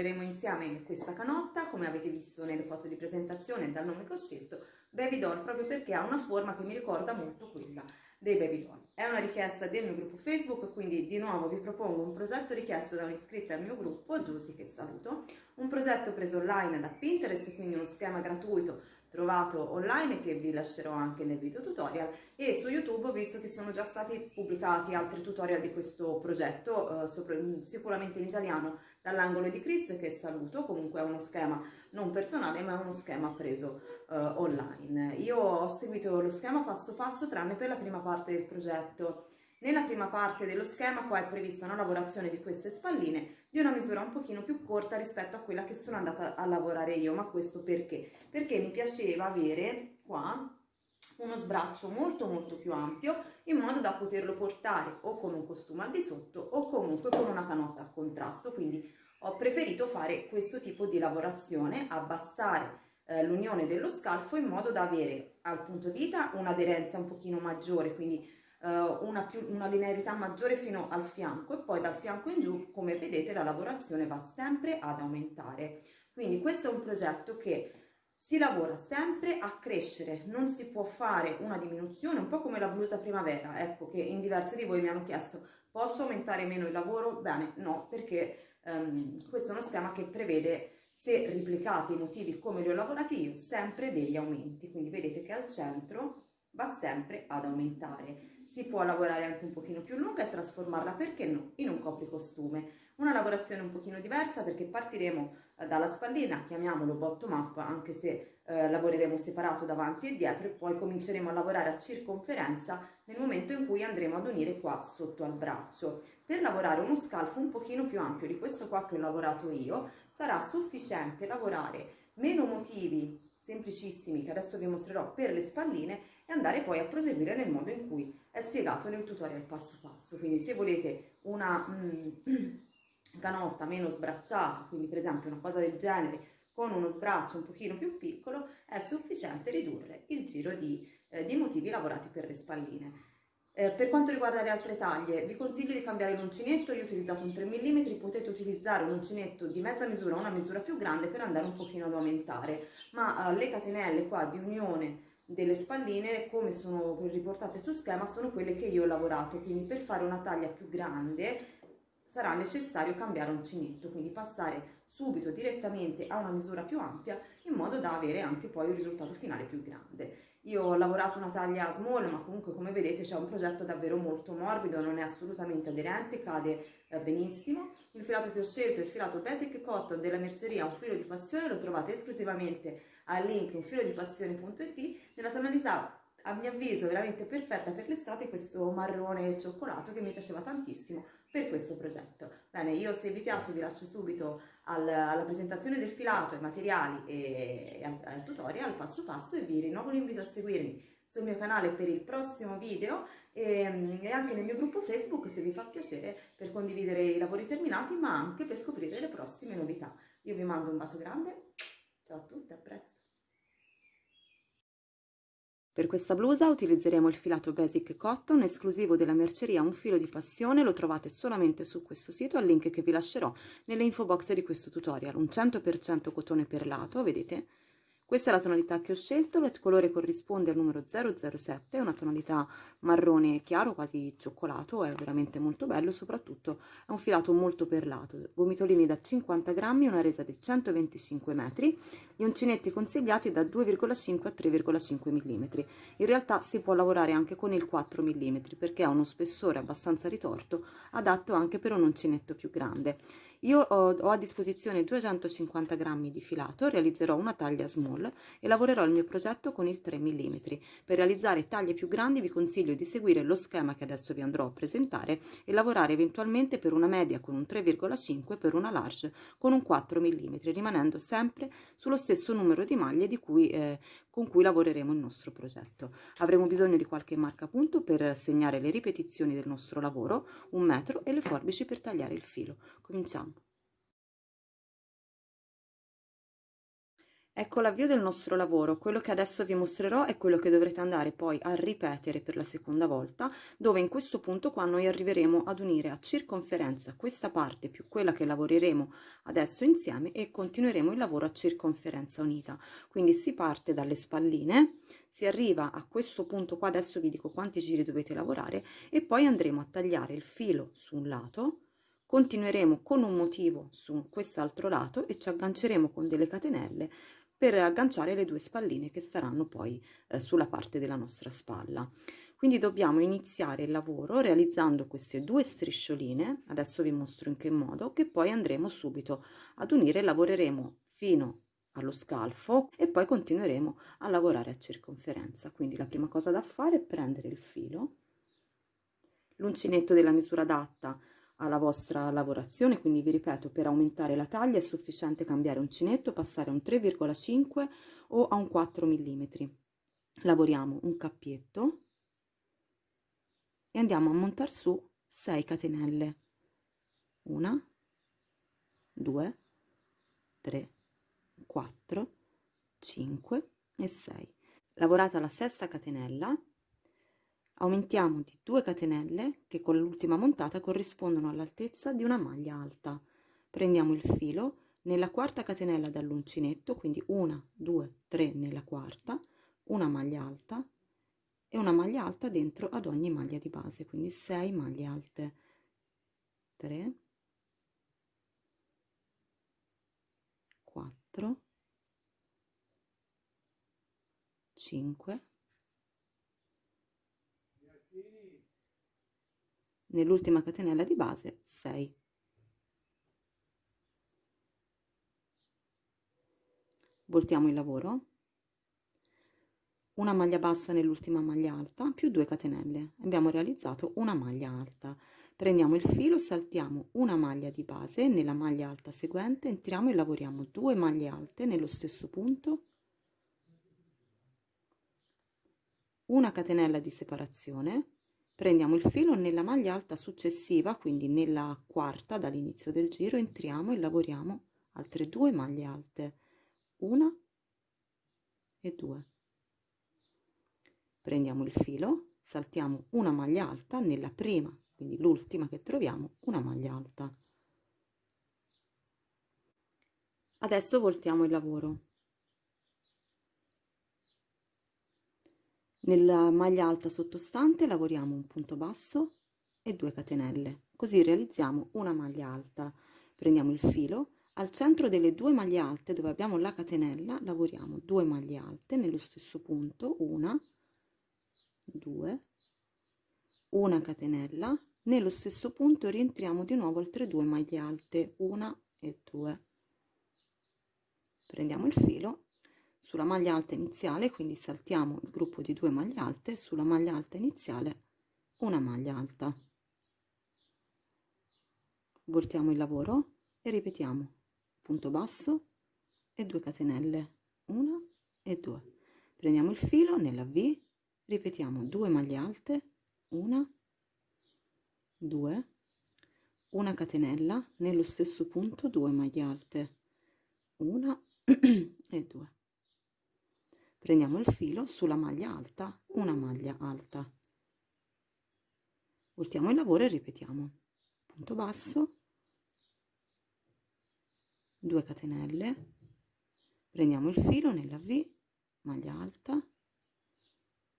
lavoreremo insieme questa canotta, come avete visto nelle foto di presentazione dal nome che ho scelto, Baby Doll, proprio perché ha una forma che mi ricorda molto quella dei Baby Doll. È una richiesta del mio gruppo Facebook, quindi di nuovo vi propongo un progetto richiesto da un'iscritta al mio gruppo, Giusy che saluto, un progetto preso online da Pinterest, quindi uno schema gratuito trovato online che vi lascerò anche nel video tutorial e su YouTube ho visto che sono già stati pubblicati altri tutorial di questo progetto, eh, sopra, sicuramente in italiano dall'angolo di Chris che saluto, comunque è uno schema non personale ma è uno schema preso eh, online. Io ho seguito lo schema passo passo tranne per la prima parte del progetto nella prima parte dello schema qua è prevista una lavorazione di queste spalline di una misura un pochino più corta rispetto a quella che sono andata a lavorare io, ma questo perché? Perché mi piaceva avere qua uno sbraccio molto molto più ampio in modo da poterlo portare o con un costume al di sotto o comunque con una canotta a contrasto, quindi ho preferito fare questo tipo di lavorazione, abbassare eh, l'unione dello scalfo in modo da avere al punto vita un'aderenza un pochino maggiore, quindi uh, una, più, una linearità maggiore fino al fianco e poi dal fianco in giù, come vedete, la lavorazione va sempre ad aumentare. Quindi questo è un progetto che si lavora sempre a crescere, non si può fare una diminuzione, un po' come la blusa primavera, ecco che in diversi di voi mi hanno chiesto posso aumentare meno il lavoro? Bene, no, perché um, questo è uno schema che prevede se replicate i motivi come li ho lavorati io, sempre degli aumenti, quindi vedete che al centro va sempre ad aumentare si può lavorare anche un pochino più lunga e trasformarla, perché no, in un copricostume. Una lavorazione un pochino diversa perché partiremo dalla spallina, chiamiamolo bottom up, anche se eh, lavoreremo separato davanti e dietro e poi cominceremo a lavorare a circonferenza nel momento in cui andremo ad unire qua sotto al braccio. Per lavorare uno scalfo un pochino più ampio di questo qua che ho lavorato io, sarà sufficiente lavorare meno motivi semplicissimi che adesso vi mostrerò per le spalline e andare poi a proseguire nel modo in cui è spiegato nel tutorial passo passo. Quindi se volete una mm, canotta meno sbracciata, quindi per esempio una cosa del genere con uno sbraccio un pochino più piccolo, è sufficiente ridurre il giro di, eh, di motivi lavorati per le spalline. Eh, per quanto riguarda le altre taglie, vi consiglio di cambiare l'uncinetto, io ho utilizzato un 3 mm, potete utilizzare un uncinetto di mezza misura o una misura più grande per andare un pochino ad aumentare, ma eh, le catenelle qua di unione delle spalline come sono riportate sul schema sono quelle che io ho lavorato. Quindi per fare una taglia più grande sarà necessario cambiare uncinetto quindi passare subito direttamente a una misura più ampia in modo da avere anche poi un risultato finale più grande io ho lavorato una taglia small, ma comunque come vedete c'è un progetto davvero molto morbido, non è assolutamente aderente, cade eh, benissimo. Il filato che ho scelto è il filato Basic Cotton della merceria Un filo di passione, lo trovate esclusivamente al link unfilodipassione.it nella tonalità a mio avviso veramente perfetta per l'estate questo marrone cioccolato che mi piaceva tantissimo per questo progetto. Bene, io se vi piace vi lascio subito al, alla presentazione del filato, ai materiali e, e al, al, tutorial passo passo e vi rinnovo l'invito a seguirmi sul mio canale per il prossimo video e, e anche nel mio gruppo Facebook se vi fa piacere per condividere i lavori terminati ma anche per scoprire le prossime novità. Io vi mando un bacio grande, ciao a tutti, a presto! Per questa blusa utilizzeremo il filato Basic Cotton esclusivo della merceria Un filo di passione, lo trovate solamente su questo sito al link che vi lascerò nelle info box di questo tutorial, un 100% cotone perlato, vedete? Questa è la tonalità che ho scelto, il colore corrisponde al numero 007, è una tonalità marrone chiaro, quasi cioccolato, è veramente molto bello, soprattutto è un filato molto perlato, gomitolini da 50 grammi, una resa di 125 metri, gli uncinetti consigliati da 2,5 a 3,5 mm. In realtà si può lavorare anche con il 4 mm perché ha uno spessore abbastanza ritorto, adatto anche per un uncinetto più grande. Io ho, ho, a disposizione 250 grammi di filato, realizzerò una taglia small e lavorerò il mio progetto con il 3 mm. Per realizzare taglie più grandi vi consiglio di seguire lo schema che adesso vi andrò a presentare e lavorare eventualmente per una media con un 3,5 per una large con un 4 mm, rimanendo sempre sullo stesso numero di maglie di cui, eh, con cui lavoreremo il nostro progetto. Avremo bisogno di qualche marcapunto per segnare le ripetizioni del nostro lavoro, un metro e le forbici per tagliare il filo. Cominciamo. Ecco l'avvio del nostro lavoro, quello che adesso vi mostrerò è quello che dovrete andare poi a ripetere per la seconda volta, dove in questo punto qua noi arriveremo ad unire a circonferenza questa parte più quella che lavoreremo adesso insieme e continueremo il lavoro a circonferenza unita. Quindi si parte dalle spalline, si arriva a questo punto qua, adesso vi dico quanti giri dovete lavorare e poi andremo a tagliare il filo su un lato, continueremo con un motivo su quest'altro lato e ci agganceremo con delle catenelle per agganciare le due spalline che saranno poi eh, sulla parte della nostra spalla. Quindi dobbiamo iniziare il lavoro realizzando queste due striscioline, adesso vi mostro in che modo, che poi andremo subito ad unire, lavoreremo fino allo scalfo e poi continueremo a lavorare a circonferenza. Quindi la prima cosa da fare è prendere il filo, l'uncinetto della misura adatta alla vostra lavorazione, quindi vi ripeto, per aumentare la taglia è sufficiente cambiare uncinetto, passare a un 3,5 o a un 4 mm. Lavoriamo un cappietto e andiamo a montare su 6 catenelle. 1, 2, 3, 4, 5 e 6. Lavorata la sesta catenella, aumentiamo di 2 catenelle che con l'ultima montata corrispondono all'altezza di una maglia alta. Prendiamo il filo nella quarta catenella dall'uncinetto quindi una due tre nella quarta una maglia alta e una maglia alta dentro ad ogni maglia di base quindi 6 maglie alte. 3 4 5 nell'ultima catenella di base 6 voltiamo il lavoro. Una maglia bassa nell'ultima maglia alta più 2 catenelle. Abbiamo realizzato una maglia alta. Prendiamo il filo saltiamo una maglia di base nella maglia alta seguente entriamo e lavoriamo due maglie alte nello stesso punto. Una catenella di separazione prendiamo il filo nella maglia alta successiva quindi nella quarta dall'inizio del giro entriamo e lavoriamo altre due maglie alte. Una e due. Prendiamo il filo saltiamo una maglia alta nella prima quindi l'ultima che troviamo una maglia alta. Adesso voltiamo il lavoro Nella maglia alta sottostante lavoriamo un punto basso e 2 catenelle, così realizziamo una maglia alta. Prendiamo il filo, al centro delle due maglie alte dove abbiamo la catenella lavoriamo 2 maglie alte nello stesso punto, una, due, una catenella, nello stesso punto rientriamo di nuovo altre due maglie alte, una e due. Prendiamo il filo sulla maglia alta iniziale quindi saltiamo il gruppo di due maglie alte sulla maglia alta iniziale una maglia alta. Voltiamo il lavoro e ripetiamo. Punto basso e 2 catenelle una e due. Prendiamo il filo nella v ripetiamo 2 maglie alte una 2 una catenella nello stesso punto 2 maglie alte una e due prendiamo il filo sulla maglia alta una maglia alta. Voltiamo il lavoro e ripetiamo. Punto basso. 2 catenelle. Prendiamo il filo nella v maglia alta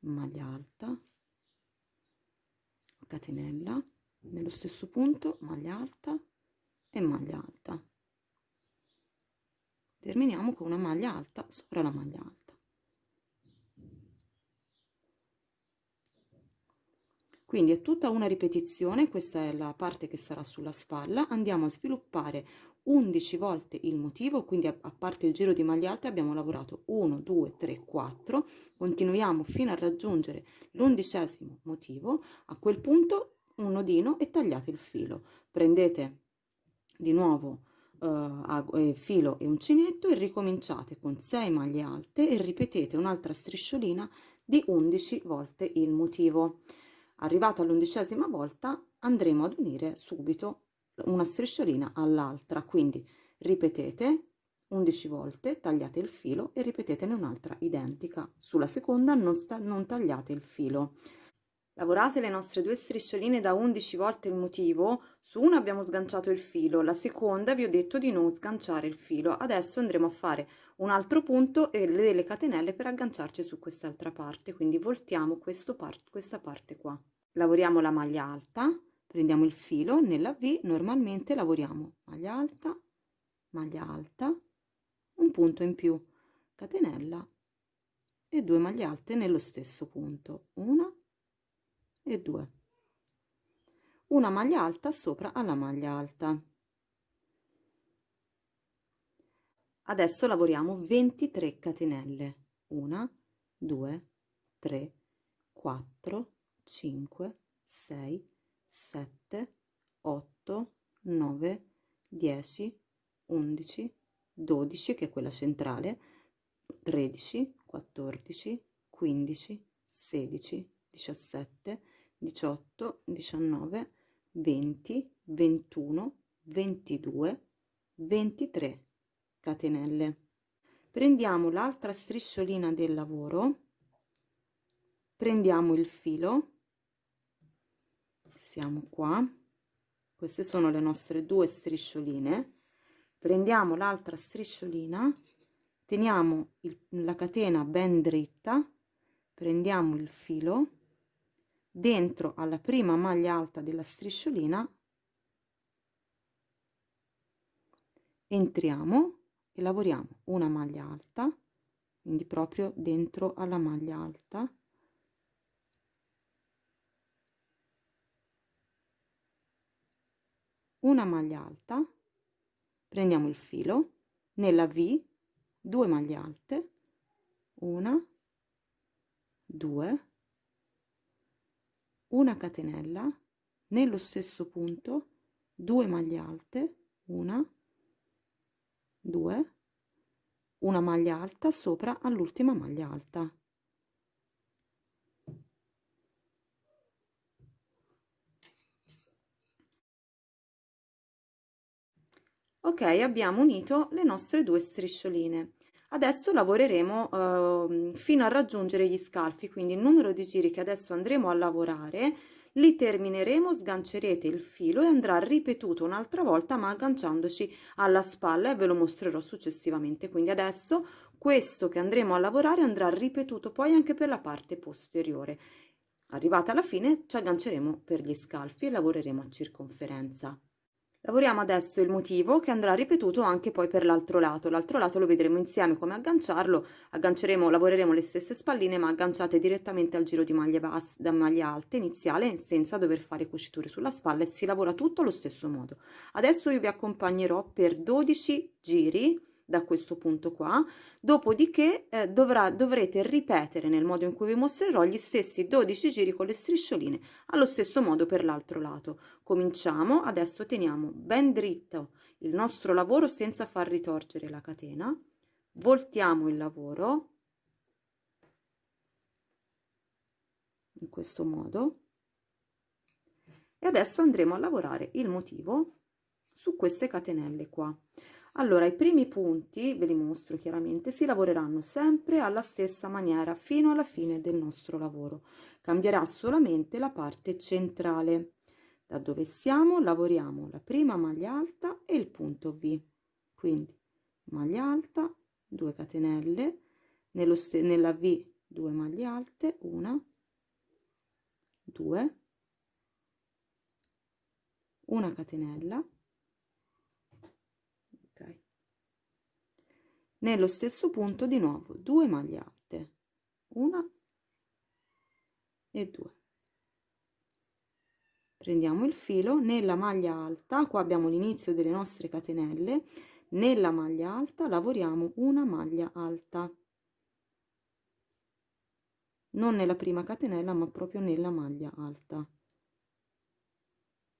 maglia alta. Catenella nello stesso punto maglia alta e maglia alta. Terminiamo con una maglia alta sopra la maglia alta quindi è tutta una ripetizione questa è la parte che sarà sulla spalla. Andiamo a sviluppare 11 volte il motivo quindi a, parte il giro di maglia alta abbiamo lavorato 1 2 3 4 continuiamo fino a raggiungere l'undicesimo motivo. A quel punto un nodino e tagliate il filo. Prendete di nuovo eh, filo e uncinetto e ricominciate con 6 maglie alte e ripetete un'altra strisciolina di 11 volte il motivo Arrivata all'undicesima volta andremo ad unire subito una strisciolina all'altra, quindi ripetete 11 volte tagliate il filo e ripetete un'altra identica. Sulla seconda non, sta, non tagliate il filo. Lavorate le nostre due striscioline da 11 volte il motivo. Su una abbiamo sganciato il filo la seconda vi ho detto di non sganciare il filo. Adesso andremo a fare un altro punto e delle catenelle per agganciarci su quest'altra parte. Quindi voltiamo part questa parte qua lavoriamo la maglia alta prendiamo il filo nella v normalmente lavoriamo maglia alta maglia alta un punto in più catenella e due maglie alte nello stesso punto una e due. Una maglia alta sopra alla maglia alta. Adesso lavoriamo 23 catenelle 1 2 3 4 5 6 7 8 9 10 11 12 che è quella centrale 13 14 15 16 17 18 19 20 21 22 23 catenelle. Prendiamo l'altra strisciolina del lavoro prendiamo il filo siamo qua. Queste sono le nostre due striscioline. Prendiamo l'altra strisciolina teniamo il, la catena ben dritta prendiamo il filo dentro alla prima maglia alta della strisciolina entriamo e lavoriamo una maglia alta quindi proprio dentro alla maglia alta una maglia alta prendiamo il filo nella v due maglie alte una due una catenella nello stesso punto 2 maglie alte una 2 una maglia alta sopra all'ultima maglia alta ok abbiamo unito le nostre due striscioline. Adesso lavoreremo eh, fino a raggiungere gli scalfi quindi il numero di giri che adesso andremo a lavorare li termineremo sgancerete il filo e andrà ripetuto un'altra volta ma agganciandoci alla spalla e ve lo mostrerò successivamente. Quindi adesso questo che andremo a lavorare andrà ripetuto poi anche per la parte posteriore. Arrivata alla fine ci agganceremo per gli scalfi e lavoreremo a circonferenza Lavoriamo adesso il motivo che andrà ripetuto anche poi per l'altro lato. L'altro lato lo vedremo insieme come agganciarlo. Agganceremo, lavoreremo le stesse spalline ma agganciate direttamente al giro di maglie basse, da maglia alte iniziale senza dover fare cuciture sulla spalla e si lavora tutto allo stesso modo. Adesso io vi accompagnerò per 12 giri da questo punto qua. Dopodiché eh, dovrà, dovrete ripetere nel modo in cui vi mostrerò gli stessi 12 giri con le striscioline allo stesso modo per l'altro lato. Cominciamo adesso teniamo ben dritto il nostro lavoro senza far ritorcere la catena. Voltiamo il lavoro. In questo modo. E adesso andremo a lavorare il motivo su queste catenelle qua allora, i primi punti, ve li mostro chiaramente, si lavoreranno sempre alla stessa maniera fino alla fine del nostro lavoro. Cambierà solamente la parte centrale. Da dove siamo lavoriamo la prima maglia alta e il punto V. Quindi maglia alta, 2 catenelle, nello nella V 2 maglie alte, una, due, una catenella, nello stesso punto di nuovo 2 maglie alte. Una e due. Prendiamo il filo. Nella maglia alta qua abbiamo l'inizio delle nostre catenelle nella maglia alta lavoriamo una maglia alta. Non nella prima catenella ma proprio nella maglia alta.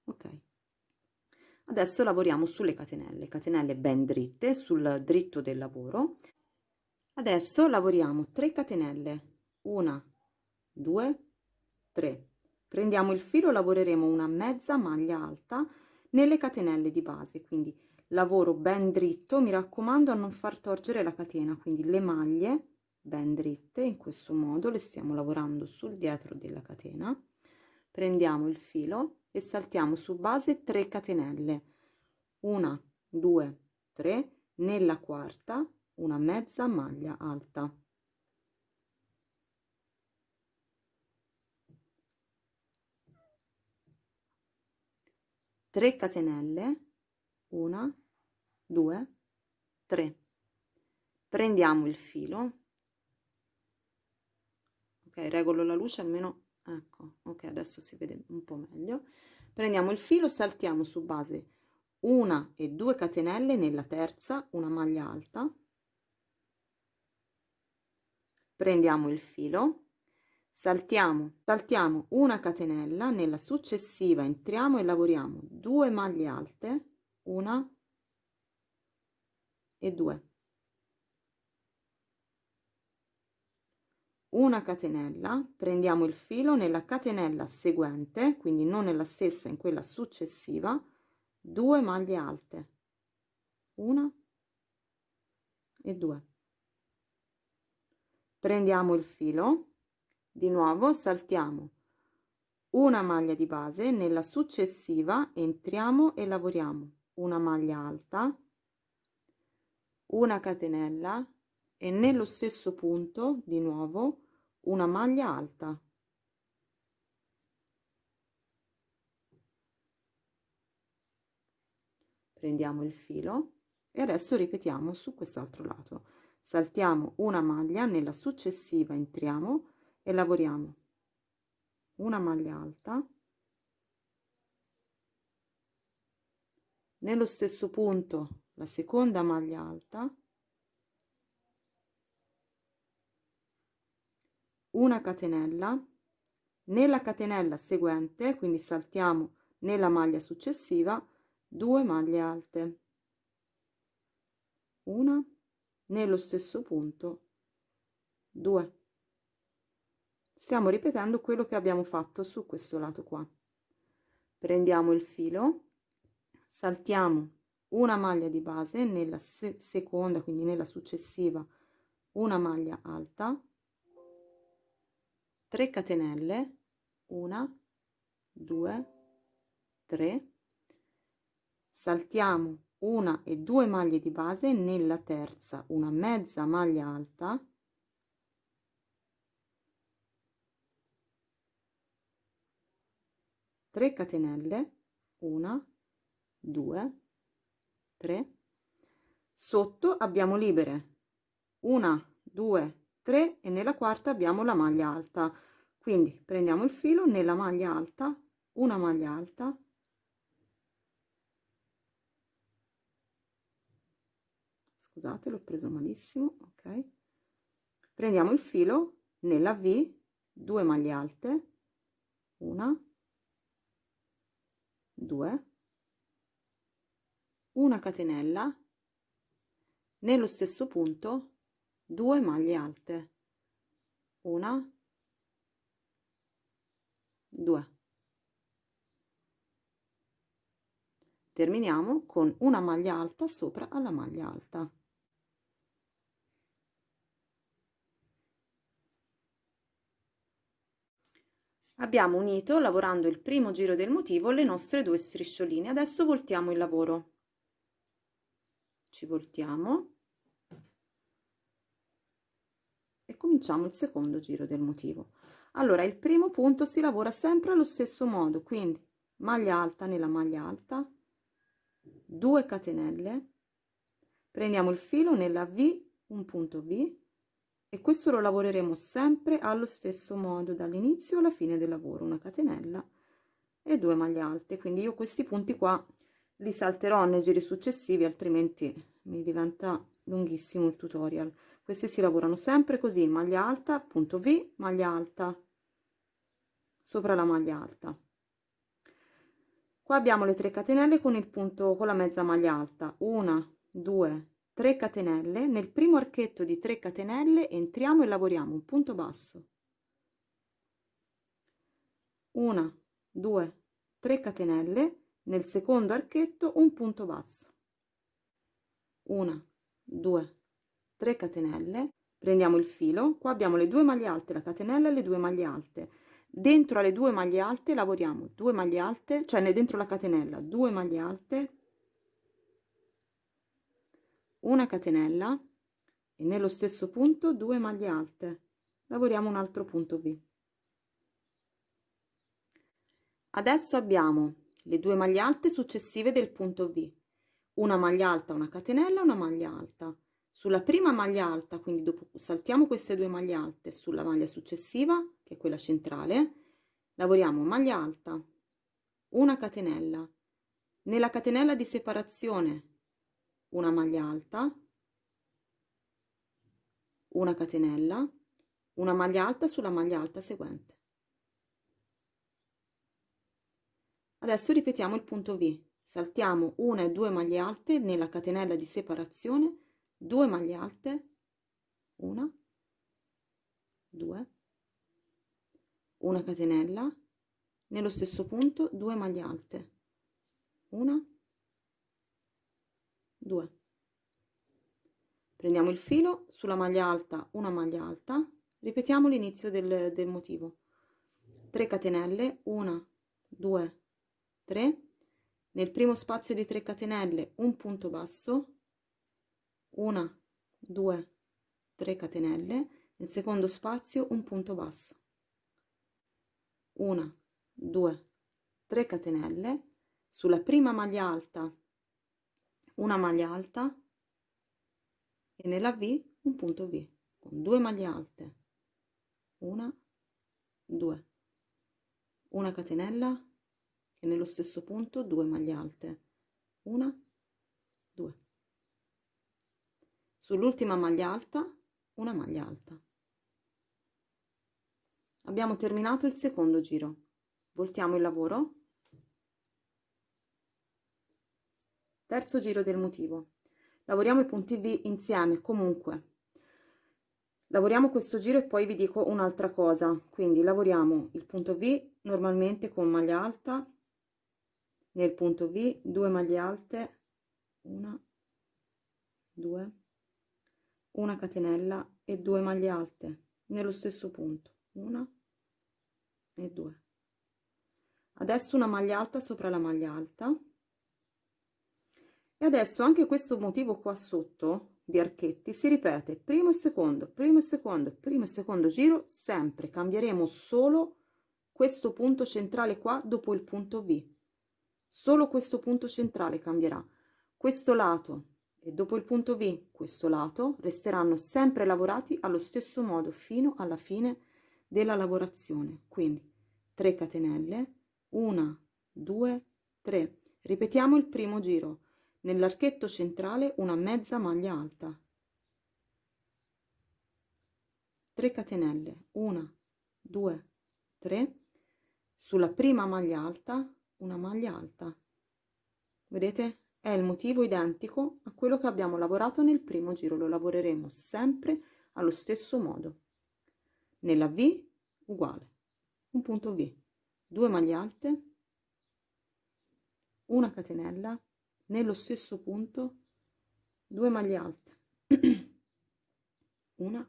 Ok adesso lavoriamo sulle catenelle catenelle ben dritte sul dritto del lavoro. Adesso lavoriamo 3 catenelle una due tre. Prendiamo il filo lavoreremo una mezza maglia alta nelle catenelle di base quindi lavoro ben dritto. Mi raccomando a non far torgere la catena quindi le maglie ben dritte in questo modo le stiamo lavorando sul dietro della catena. Prendiamo il filo e saltiamo su base 3 catenelle. Una 2 3 nella quarta una mezza maglia alta. 3 catenelle 1 2 3 prendiamo il filo. Ok regolo la luce almeno ecco ok adesso si vede un po meglio. Prendiamo il filo saltiamo su base una e due catenelle nella terza una maglia alta. Prendiamo il filo saltiamo saltiamo una catenella nella successiva entriamo e lavoriamo 2 maglie alte una e 2 una catenella prendiamo il filo nella catenella seguente quindi non nella stessa in quella successiva 2 maglie alte. Una e 2 prendiamo il filo di nuovo saltiamo una maglia di base nella successiva entriamo e lavoriamo. Una maglia alta una catenella e nello stesso punto di nuovo una maglia alta. Prendiamo il filo e adesso ripetiamo su quest'altro lato. Saltiamo una maglia nella successiva entriamo e lavoriamo. Una maglia alta. Nello stesso punto la seconda maglia alta una catenella. Nella catenella seguente quindi saltiamo nella maglia successiva due maglie alte. Una nello stesso punto 2 stiamo ripetendo quello che abbiamo fatto su questo lato qua. Prendiamo il filo saltiamo una maglia di base nella se seconda quindi nella successiva una maglia alta 3 catenelle 1 2 3 saltiamo una e due maglie di base nella terza una mezza maglia alta. 3 catenelle 1 2 3 sotto abbiamo libere 1 2 3 e nella quarta abbiamo la maglia alta. Quindi prendiamo il filo nella maglia alta una maglia alta. Scusate l'ho preso malissimo ok. Prendiamo il filo nella v 2 maglie alte una 2 una catenella. Nello stesso punto 2 maglie alte. Una. 2 terminiamo con una maglia alta sopra alla maglia alta. Abbiamo unito lavorando il primo giro del motivo le nostre due striscioline. Adesso voltiamo il lavoro. Ci voltiamo e cominciamo il secondo giro del motivo. Allora il primo punto si lavora sempre allo stesso modo quindi maglia alta nella maglia alta 2 catenelle prendiamo il filo nella v un punto v e questo lo lavoreremo sempre allo stesso modo dall'inizio alla fine del lavoro una catenella e due maglie alte. Quindi io questi punti qua li salterò nei giri successivi altrimenti mi diventa lunghissimo il tutorial questi si lavorano sempre così maglia alta punto v maglia alta sopra la maglia alta. Qua abbiamo le 3 catenelle con il punto con la mezza maglia alta. Una due 3 catenelle. Nel primo archetto di 3 catenelle entriamo e lavoriamo un punto basso. Una 2 3 catenelle. Nel secondo archetto un punto basso. Una, due, tre catenelle, prendiamo il filo, qua abbiamo le due maglie alte, la catenella e le due maglie alte. Dentro alle due maglie alte lavoriamo due maglie alte, cioè dentro la catenella, due maglie alte, una catenella e nello stesso punto due maglie alte. Lavoriamo un altro punto V. Adesso abbiamo le due maglie alte successive del punto V, una maglia alta, una catenella, una maglia alta. Sulla prima maglia alta, quindi dopo saltiamo queste due maglie alte sulla maglia successiva, che è quella centrale, lavoriamo maglia alta, una catenella, nella catenella di separazione una maglia alta, una catenella, una maglia alta sulla maglia alta seguente. Adesso ripetiamo il punto V. Saltiamo una e due maglie alte nella catenella di separazione, due maglie alte, una, due, una catenella, nello stesso punto due maglie alte, una, due. Prendiamo il filo, sulla maglia alta una maglia alta, ripetiamo l'inizio del, del motivo. 3 catenelle, 1, 2, 3 nel primo spazio di 3 catenelle un punto basso 1 2 3 catenelle. Nel secondo spazio un punto basso. 1 2 3 catenelle. Sulla prima maglia alta una maglia alta. E nella V un punto V con due maglie alte. Una 2 una catenella. E nello stesso punto due maglie alte. Una due sull'ultima maglia alta una maglia alta. Abbiamo terminato il secondo giro. Voltiamo il lavoro. Terzo giro del motivo. Lavoriamo i punti V insieme comunque. Lavoriamo questo giro e poi vi dico un'altra cosa. Quindi lavoriamo il punto V normalmente con maglia alta nel punto V 2 maglie alte una 2 una catenella e 2 maglie alte nello stesso punto una e 2 adesso una maglia alta sopra la maglia alta. E adesso anche questo motivo qua sotto di archetti si ripete primo e secondo primo e secondo primo e secondo giro sempre. Cambieremo solo questo punto centrale qua dopo il punto V. Solo questo punto centrale cambierà. Questo lato e dopo il punto V questo lato resteranno sempre lavorati allo stesso modo fino alla fine della lavorazione. Quindi 3 catenelle 1 2 3 ripetiamo il primo giro. Nell'archetto centrale una mezza maglia alta. 3 catenelle 1 2 3 sulla prima maglia alta una maglia alta. Vedete è il motivo identico a quello che abbiamo lavorato nel primo giro lo lavoreremo sempre allo stesso modo. Nella v uguale un punto v due maglie alte una catenella nello stesso punto due maglie alte una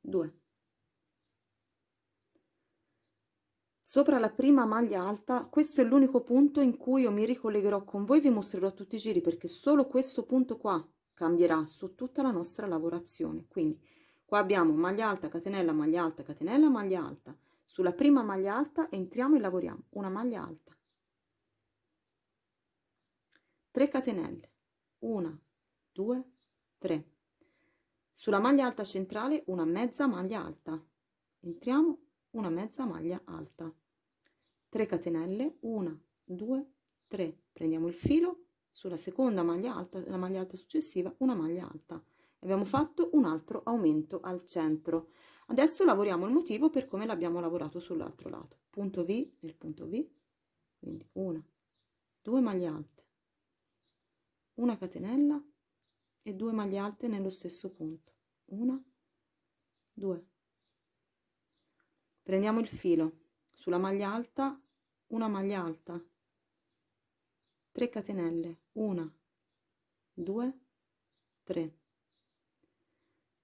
due Sopra la prima maglia alta, questo è l'unico punto in cui io mi ricollegherò con voi, vi mostrerò tutti i giri perché solo questo punto qua cambierà su tutta la nostra lavorazione. Quindi qua abbiamo maglia alta, catenella, maglia alta, catenella, maglia alta. Sulla prima maglia alta entriamo e lavoriamo una maglia alta. 3 catenelle, 1, 2, 3. Sulla maglia alta centrale una mezza maglia alta. Entriamo una mezza maglia alta. 3 catenelle 1 2 3 prendiamo il filo sulla seconda maglia alta la maglia alta successiva una maglia alta. Abbiamo fatto un altro aumento al centro. Adesso lavoriamo il motivo per come l'abbiamo lavorato sull'altro lato. Punto v nel punto v quindi una due maglie alte una catenella e due maglie alte nello stesso punto. Una due prendiamo il filo. Sulla maglia alta una maglia alta. 3 catenelle. 1 2 3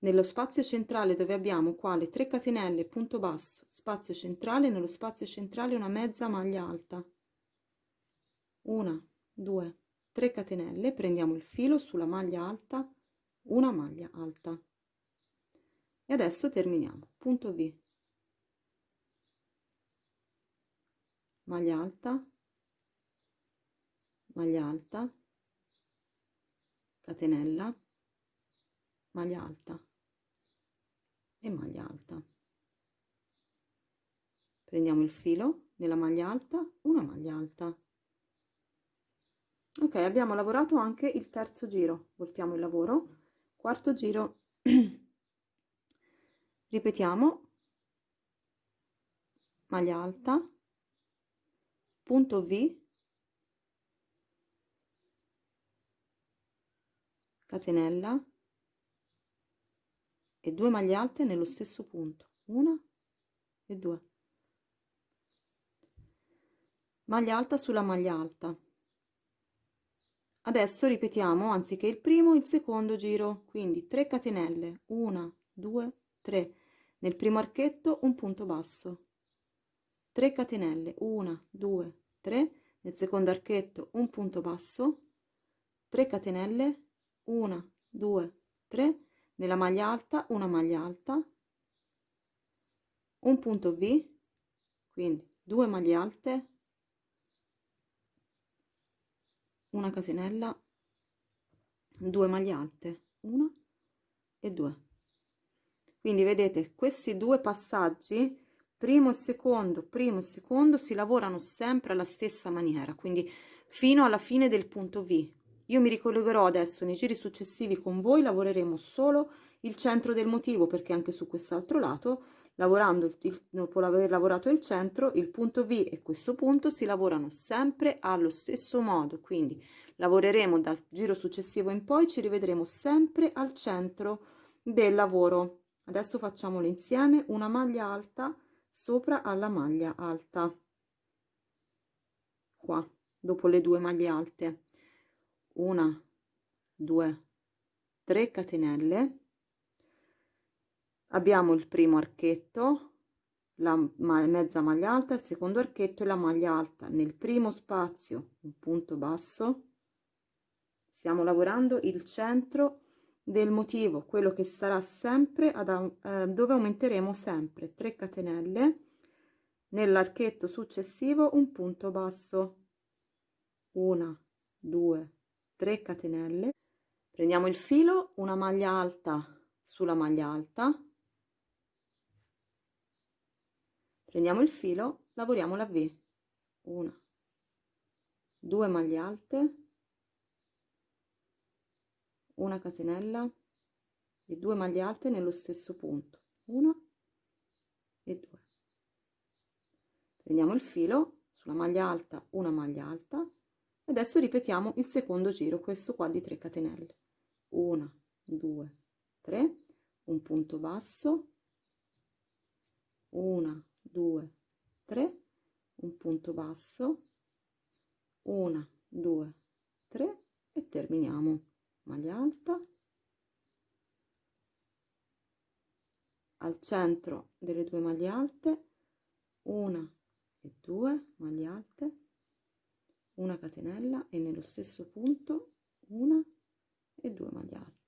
nello spazio centrale dove abbiamo qua le 3 catenelle punto basso. Spazio centrale nello spazio centrale una mezza maglia alta. 1 2 3 catenelle. Prendiamo il filo sulla maglia alta una maglia alta. E adesso terminiamo. Punto v maglia alta maglia alta catenella maglia alta e maglia alta. Prendiamo il filo nella maglia alta una maglia alta. Ok abbiamo lavorato anche il terzo giro. Voltiamo il lavoro. Quarto giro. Ripetiamo. Maglia alta punto v. Catenella. E due maglie alte nello stesso punto. Una e due. Maglia alta sulla maglia alta. Adesso ripetiamo anziché il primo il secondo giro. Quindi 3 catenelle. 1 2 3 nel primo archetto un punto basso 3 catenelle 1 2 3 nel secondo archetto un punto basso 3 catenelle 1 2 3 nella maglia alta una maglia alta un punto v quindi due maglie alte una catenella due maglie alte una e due. Quindi vedete questi due passaggi primo e secondo primo e secondo si lavorano sempre alla stessa maniera quindi fino alla fine del punto v. Io mi ricollegherò adesso nei giri successivi con voi lavoreremo solo il centro del motivo perché anche su quest'altro lato lavorando il, dopo aver lavorato il centro il punto V e questo punto si lavorano sempre allo stesso modo quindi lavoreremo dal giro successivo in poi ci rivedremo sempre al centro del lavoro. Adesso facciamolo insieme una maglia alta sopra alla maglia alta. Qua dopo le due maglie alte. Una due tre catenelle. Abbiamo il primo archetto la mezza maglia alta il secondo archetto e la maglia alta. Nel primo spazio un punto basso. Stiamo lavorando il centro del motivo quello che sarà sempre ad, eh, dove aumenteremo sempre 3 catenelle nell'archetto successivo un punto basso. Una due 3 catenelle. Prendiamo il filo una maglia alta sulla maglia alta. Prendiamo il filo lavoriamo la V. Una due maglie alte una catenella e due maglie alte nello stesso punto una e due. Prendiamo il filo sulla maglia alta una maglia alta adesso ripetiamo il secondo giro questo qua di 3 catenelle. Una due tre un punto basso una 2 3 un punto basso 1 2 3 e terminiamo maglia alta. Al centro delle due maglie alte una e due maglie alte una catenella e nello stesso punto una e due maglie alte.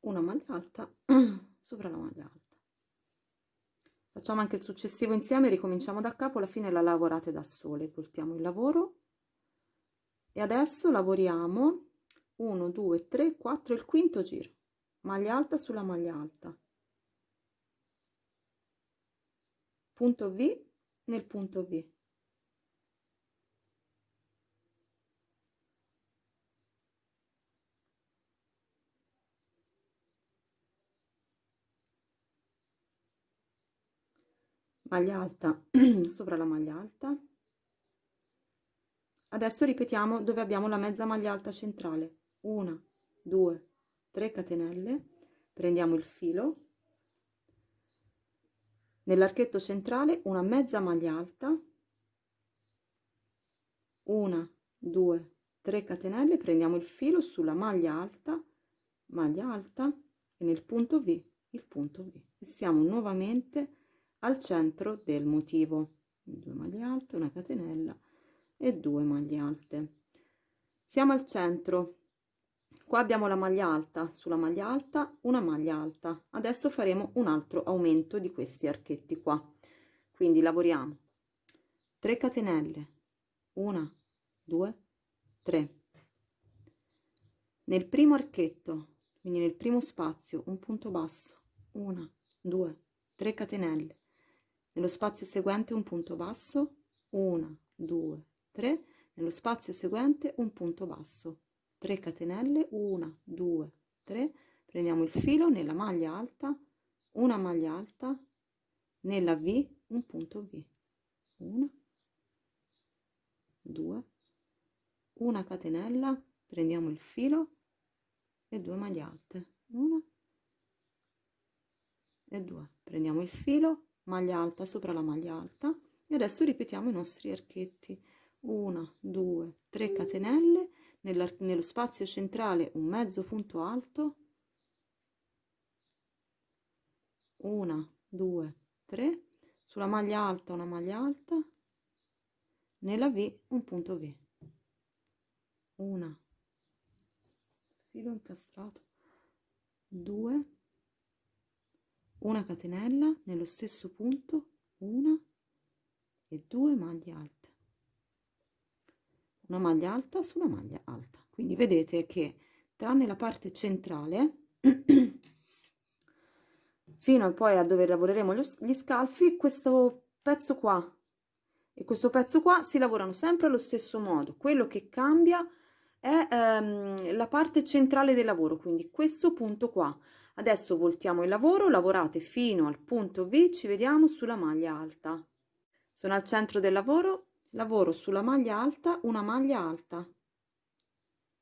Una maglia alta sopra la maglia alta. Facciamo anche il successivo insieme ricominciamo da capo alla fine la lavorate da sole voltiamo il lavoro e adesso lavoriamo 1 2 3 4 il quinto giro. Maglia alta sulla maglia alta. Punto v nel punto v. Maglia alta sopra la maglia alta adesso ripetiamo dove abbiamo la mezza maglia alta centrale. Una due tre catenelle. Prendiamo il filo. Nell'archetto centrale una mezza maglia alta. Una 2 3 catenelle. Prendiamo il filo sulla maglia alta maglia alta e nel punto v il punto v. E siamo nuovamente al centro del motivo. Due maglie alte una catenella e due maglie alte. Siamo al centro. Qua abbiamo la maglia alta. Sulla maglia alta una maglia alta. Adesso faremo un altro aumento di questi archetti qua. Quindi lavoriamo. 3 catenelle. 1 2 3 nel primo archetto quindi nel primo spazio un punto basso. 1 2 3 catenelle. Nello spazio seguente un punto basso. 1 2 3 nello spazio seguente un punto basso. 3 catenelle 1 2 3 prendiamo il filo nella maglia alta una maglia alta nella v un punto v. 1 2 una catenella prendiamo il filo e due maglie alte. Una e due. Prendiamo il filo maglia alta sopra la maglia alta e adesso ripetiamo i nostri archetti una due tre catenelle. Nello spazio centrale un mezzo punto alto. Una due tre. Sulla maglia alta una maglia alta. Nella v un punto v. Una. Filo incastrato. 2 una catenella nello stesso punto. Una. E due maglie alte una maglia alta sulla maglia alta quindi vedete che tranne la parte centrale fino a poi a dove lavoreremo gli scalfi questo pezzo qua e questo pezzo qua si lavorano sempre allo stesso modo quello che cambia è ehm, la parte centrale del lavoro, quindi questo punto qua. Adesso voltiamo il lavoro, lavorate fino al punto V, ci vediamo sulla maglia alta. Sono al centro del lavoro, lavoro sulla maglia alta, una maglia alta.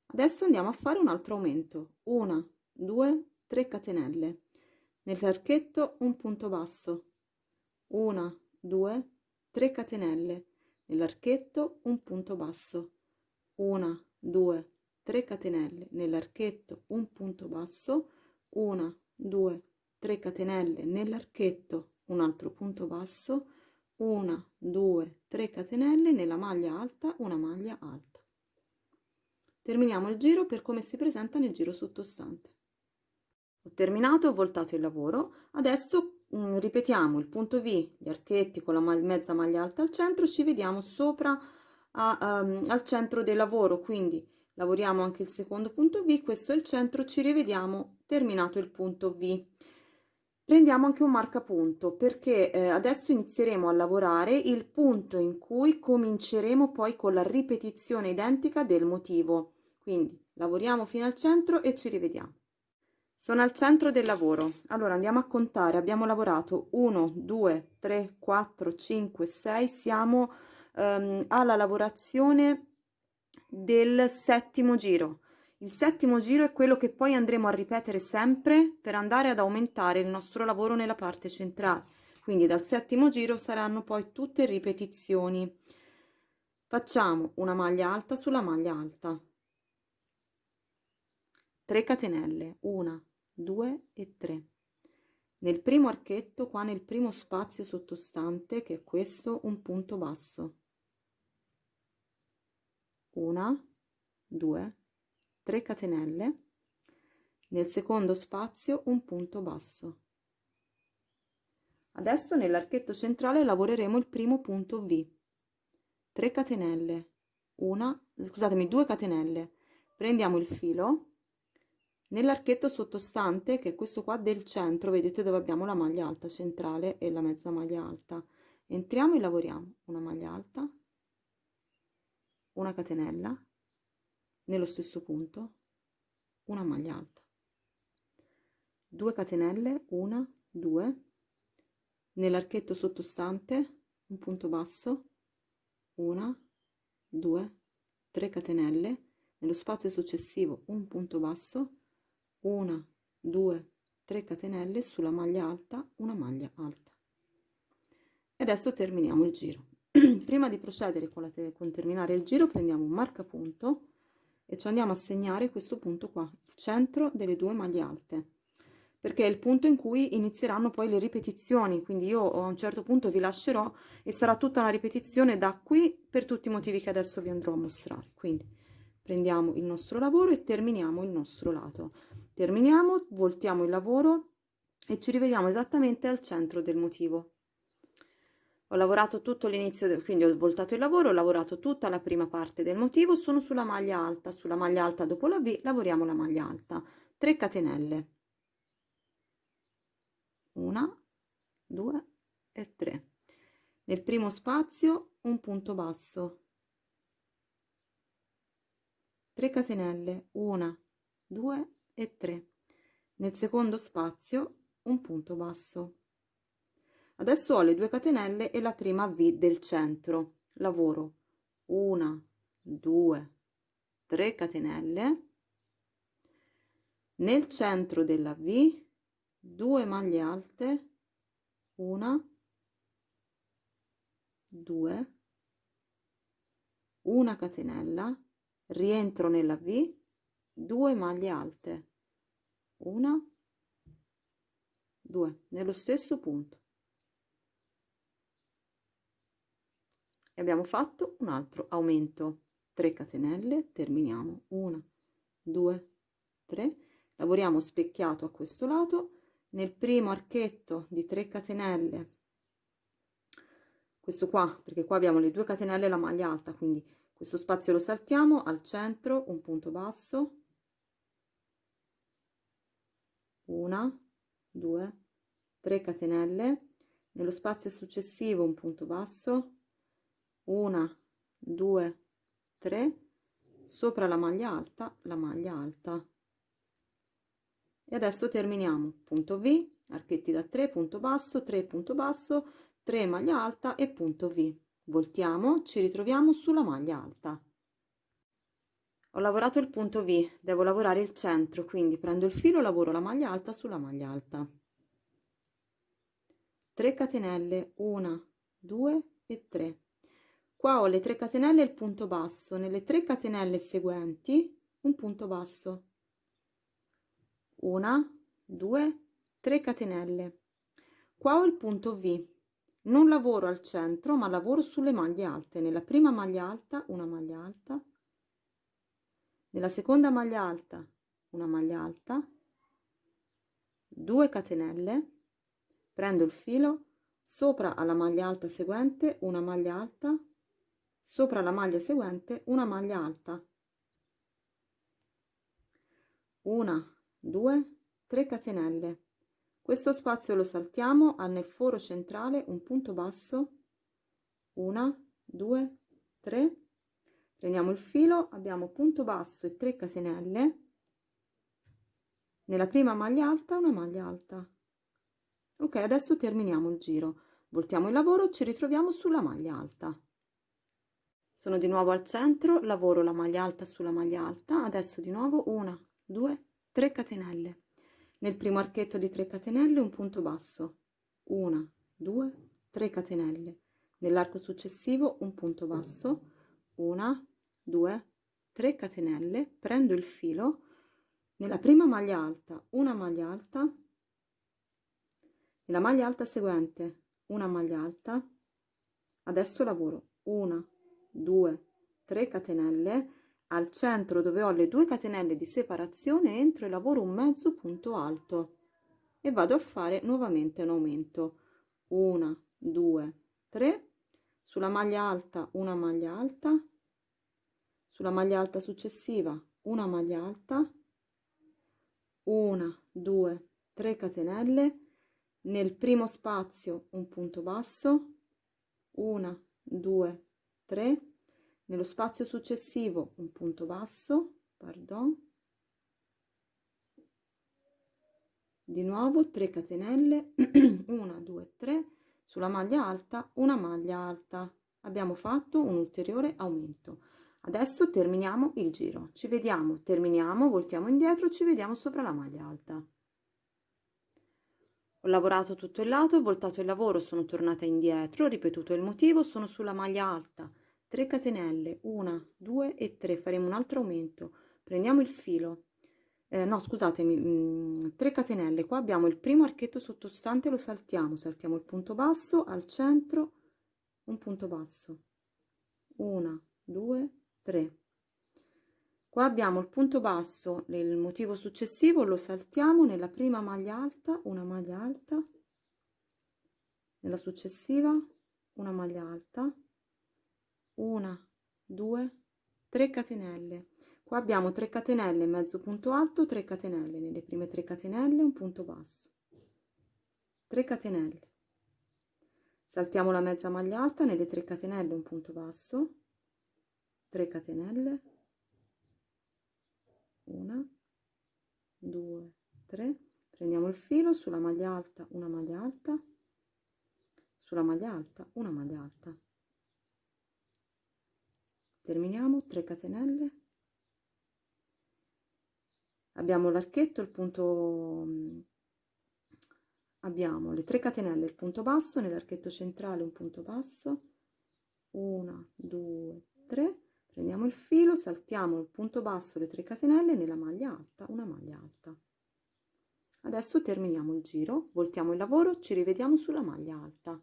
Adesso andiamo a fare un altro aumento. Una, due, tre catenelle. Nell'archetto un punto basso. Una, due, tre catenelle. Nell'archetto un punto basso. Una, 2 3 catenelle nell'archetto un punto basso 1 2 3 catenelle nell'archetto un altro punto basso 1 2 3 catenelle nella maglia alta una maglia alta. Terminiamo il giro per come si presenta nel giro sottostante. Ho terminato ho voltato il lavoro. Adesso mm, ripetiamo il punto v gli archetti con la mezza maglia alta al centro. Ci vediamo sopra a, um, al centro del lavoro. Quindi lavoriamo anche il secondo punto V. Questo è il centro. Ci rivediamo. Terminato il punto V prendiamo anche un marcapunto perché eh, adesso inizieremo a lavorare il punto in cui cominceremo poi con la ripetizione identica del motivo. Quindi lavoriamo fino al centro e ci rivediamo. Sono al centro del lavoro. Allora andiamo a contare. Abbiamo lavorato 1 2 3 4 5 6 siamo ehm, alla lavorazione del settimo giro. Il settimo giro è quello che poi andremo a ripetere sempre per andare ad aumentare il nostro lavoro nella parte centrale. Quindi dal settimo giro saranno poi tutte ripetizioni. Facciamo una maglia alta sulla maglia alta. 3 catenelle, 1, 2 e 3. Nel primo archetto, qua nel primo spazio sottostante, che è questo, un punto basso una, due, tre catenelle, nel secondo spazio un punto basso. Adesso nell'archetto centrale lavoreremo il primo punto V. 3 catenelle, una, scusatemi, 2 catenelle. Prendiamo il filo nell'archetto sottostante, che è questo qua del centro, vedete dove abbiamo la maglia alta centrale e la mezza maglia alta. Entriamo e lavoriamo una maglia alta, una catenella nello stesso punto una maglia alta. 2 catenelle 1 2 nell'archetto sottostante un punto basso 1 2 3 catenelle. Nello spazio successivo un punto basso 1 2 3 catenelle. Sulla maglia alta una maglia alta. E adesso terminiamo il giro. Prima di procedere con, la con terminare il giro prendiamo un marcapunto e ci andiamo a segnare questo punto qua il centro delle due maglie alte. Perché è il punto in cui inizieranno poi le ripetizioni quindi io a un certo punto vi lascerò e sarà tutta una ripetizione da qui per tutti i motivi che adesso vi andrò a mostrare. Quindi prendiamo il nostro lavoro e terminiamo il nostro lato. Terminiamo voltiamo il lavoro e ci rivediamo esattamente al centro del motivo ho lavorato tutto l'inizio quindi ho voltato il lavoro ho lavorato tutta la prima parte del motivo sono sulla maglia alta sulla maglia alta dopo la v lavoriamo la maglia alta 3 catenelle una, due e tre. Nel primo spazio un punto basso. 3 catenelle, una, due e tre. Nel secondo spazio un punto basso. Adesso ho le due catenelle e la prima V del centro. Lavoro. Una, due, tre catenelle. Nel centro della V 2 maglie alte. Una due una catenella. Rientro nella v 2 maglie alte. Una due nello stesso punto e abbiamo fatto un altro aumento. 3 catenelle terminiamo. 1 2 3 lavoriamo specchiato a questo lato. Nel primo archetto di 3 catenelle questo qua perché qua abbiamo le due catenelle e la maglia alta quindi questo spazio lo saltiamo al centro un punto basso. Una due tre catenelle. Nello spazio successivo un punto basso una due tre. Sopra la maglia alta la maglia alta. E adesso terminiamo. Punto v archetti da 3 punto basso 3 punto basso 3 maglia alta e punto v. Voltiamo ci ritroviamo sulla maglia alta. Ho lavorato il punto v devo lavorare il centro quindi prendo il filo lavoro la maglia alta sulla maglia alta. 3 catenelle 1 2 e 3 qua ho le 3 catenelle e il punto basso. Nelle 3 catenelle seguenti un punto basso. Una due tre catenelle. Qua ho il punto v. Non lavoro al centro ma lavoro sulle maglie alte. Nella prima maglia alta una maglia alta. Nella seconda maglia alta una maglia alta. 2 catenelle. Prendo il filo. Sopra alla maglia alta seguente una maglia alta sopra la maglia seguente una maglia alta. Una 2 3 catenelle. Questo spazio lo saltiamo ha nel foro centrale un punto basso. 1 2 3 prendiamo il filo abbiamo punto basso e 3 catenelle. Nella prima maglia alta una maglia alta. Ok adesso terminiamo il giro. Voltiamo il lavoro ci ritroviamo sulla maglia alta sono di nuovo al centro lavoro la maglia alta sulla maglia alta adesso di nuovo una 2 3 catenelle. Nel primo archetto di 3 catenelle un punto basso 1 2 3 catenelle. Nell'arco successivo un punto basso 1 2 3 catenelle. Prendo il filo nella prima maglia alta una maglia alta nella maglia alta seguente una maglia alta adesso lavoro 1 2 3 catenelle al centro dove ho le due catenelle di separazione entro e lavoro un mezzo punto alto e vado a fare nuovamente un aumento. Una due tre sulla maglia alta una maglia alta sulla maglia alta successiva una maglia alta una due tre catenelle nel primo spazio un punto basso una due tre nello spazio successivo un punto basso pardon. Di nuovo 3 catenelle 1 2 3 sulla maglia alta una maglia alta. Abbiamo fatto un ulteriore aumento. Adesso terminiamo il giro. Ci vediamo terminiamo voltiamo indietro ci vediamo sopra la maglia alta. Ho lavorato tutto il lato, ho voltato il lavoro, sono tornata indietro, ho ripetuto il motivo, sono sulla maglia alta, 3 catenelle, 1, 2 e 3, faremo un altro aumento, prendiamo il filo, eh, no scusatemi, 3 mm, catenelle, qua abbiamo il primo archetto sottostante, lo saltiamo, saltiamo il punto basso, al centro, un punto basso, 1, 2, 3, Qua abbiamo il punto basso nel motivo successivo, lo saltiamo nella prima maglia alta, una maglia alta, nella successiva una maglia alta, una, due, tre catenelle. Qua abbiamo 3 catenelle, mezzo punto alto, 3 catenelle, nelle prime 3 catenelle un punto basso, 3 catenelle. Saltiamo la mezza maglia alta, nelle 3 catenelle un punto basso, 3 catenelle, una due tre. Prendiamo il filo sulla maglia alta una maglia alta. Sulla maglia alta una maglia alta terminiamo 3 catenelle. Abbiamo l'archetto il punto abbiamo le 3 catenelle il punto basso nell'archetto centrale un punto basso. 1 2 3 prendiamo il filo saltiamo il punto basso le 3 catenelle nella maglia alta una maglia alta. Adesso terminiamo il giro voltiamo il lavoro ci rivediamo sulla maglia alta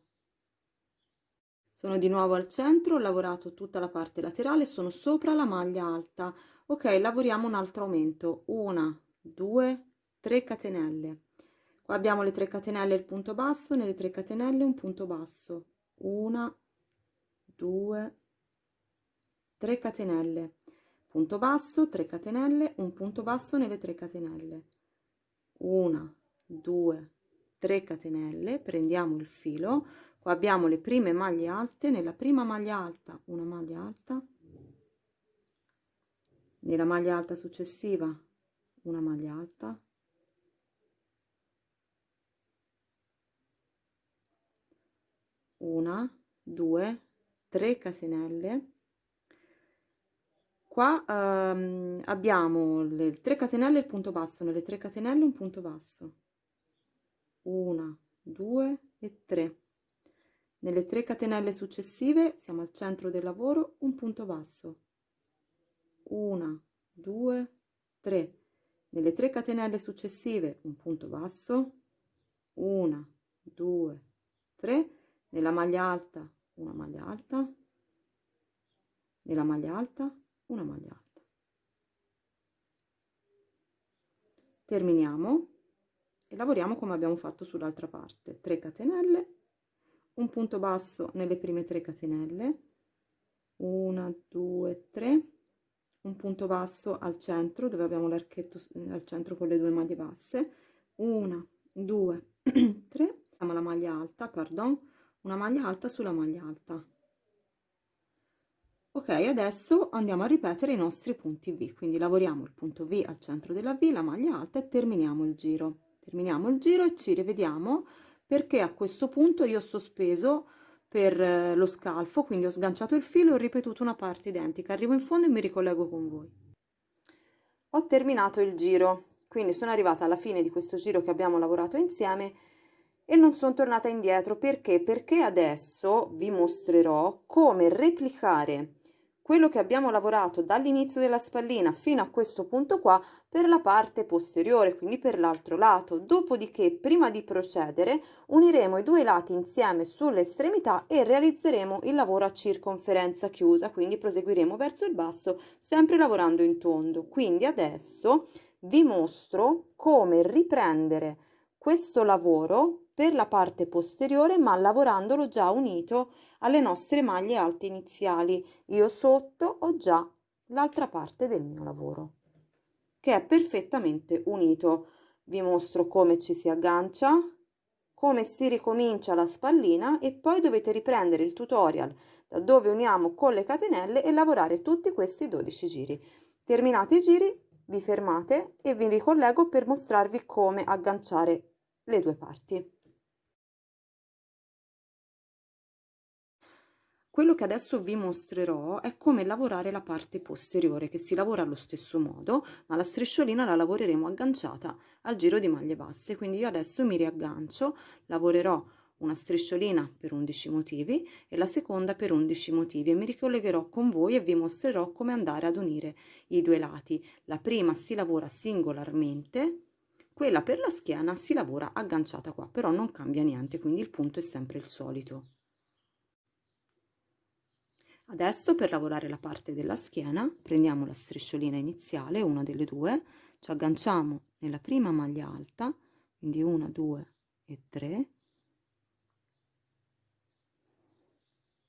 sono di nuovo al centro ho lavorato tutta la parte laterale sono sopra la maglia alta. Ok lavoriamo un altro aumento. Una due tre catenelle. Qua abbiamo le 3 catenelle il punto basso nelle 3 catenelle un punto basso. Una due 3 catenelle. Punto basso 3 catenelle un punto basso nelle 3 catenelle. 1 2 3 catenelle. Prendiamo il filo qua abbiamo le prime maglie alte nella prima maglia alta una maglia alta nella maglia alta successiva una maglia alta una due tre catenelle qua ehm, abbiamo le 3 catenelle il punto basso nelle 3 catenelle un punto basso. 1 2 e 3 nelle 3 catenelle successive siamo al centro del lavoro un punto basso. 1 2 3 nelle 3 catenelle successive un punto basso. 1 2 3 nella maglia alta una maglia alta. Nella maglia alta una maglia alta. Terminiamo e lavoriamo come abbiamo fatto sull'altra parte. 3 catenelle un punto basso nelle prime 3 catenelle. 1 2 3 un punto basso al centro dove abbiamo l'archetto al centro con le due maglie basse. 1 2 3 facciamo la maglia alta pardon. Una maglia alta sulla maglia alta. Ok adesso andiamo a ripetere i nostri punti v. Quindi lavoriamo il punto v al centro della v la maglia alta e terminiamo il giro. Terminiamo il giro e ci rivediamo perché a questo punto io ho sospeso per eh, lo scalfo quindi ho sganciato il filo e ho ripetuto una parte identica. Arrivo in fondo e mi ricollego con voi. Ho terminato il giro quindi sono arrivata alla fine di questo giro che abbiamo lavorato insieme e non sono tornata indietro. Perché? Perché adesso vi mostrerò come replicare quello che abbiamo lavorato dall'inizio della spallina fino a questo punto qua per la parte posteriore, quindi per l'altro lato. Dopodiché, prima di procedere, uniremo i due lati insieme sulle estremità e realizzeremo il lavoro a circonferenza chiusa, quindi proseguiremo verso il basso, sempre lavorando in tondo. Quindi adesso vi mostro come riprendere questo lavoro per la parte posteriore, ma lavorandolo già unito alle nostre maglie alte iniziali. Io sotto ho già l'altra parte del mio lavoro che è perfettamente unito. Vi mostro come ci si aggancia, come si ricomincia la spallina e poi dovete riprendere il tutorial da dove uniamo con le catenelle e lavorare tutti questi 12 giri. Terminati i giri vi fermate e vi ricollego per mostrarvi come agganciare le due parti. Quello che adesso vi mostrerò è come lavorare la parte posteriore, che si lavora allo stesso modo, ma la strisciolina la lavoreremo agganciata al giro di maglie basse, quindi io adesso mi riaggancio, lavorerò una strisciolina per 11 motivi e la seconda per 11 motivi e mi ricollegherò con voi e vi mostrerò come andare ad unire i due lati. La prima si lavora singolarmente, quella per la schiena si lavora agganciata qua, però non cambia niente, quindi il punto è sempre il solito. Adesso per lavorare la parte della schiena prendiamo la strisciolina iniziale, una delle due, ci agganciamo nella prima maglia alta, quindi una, due e tre,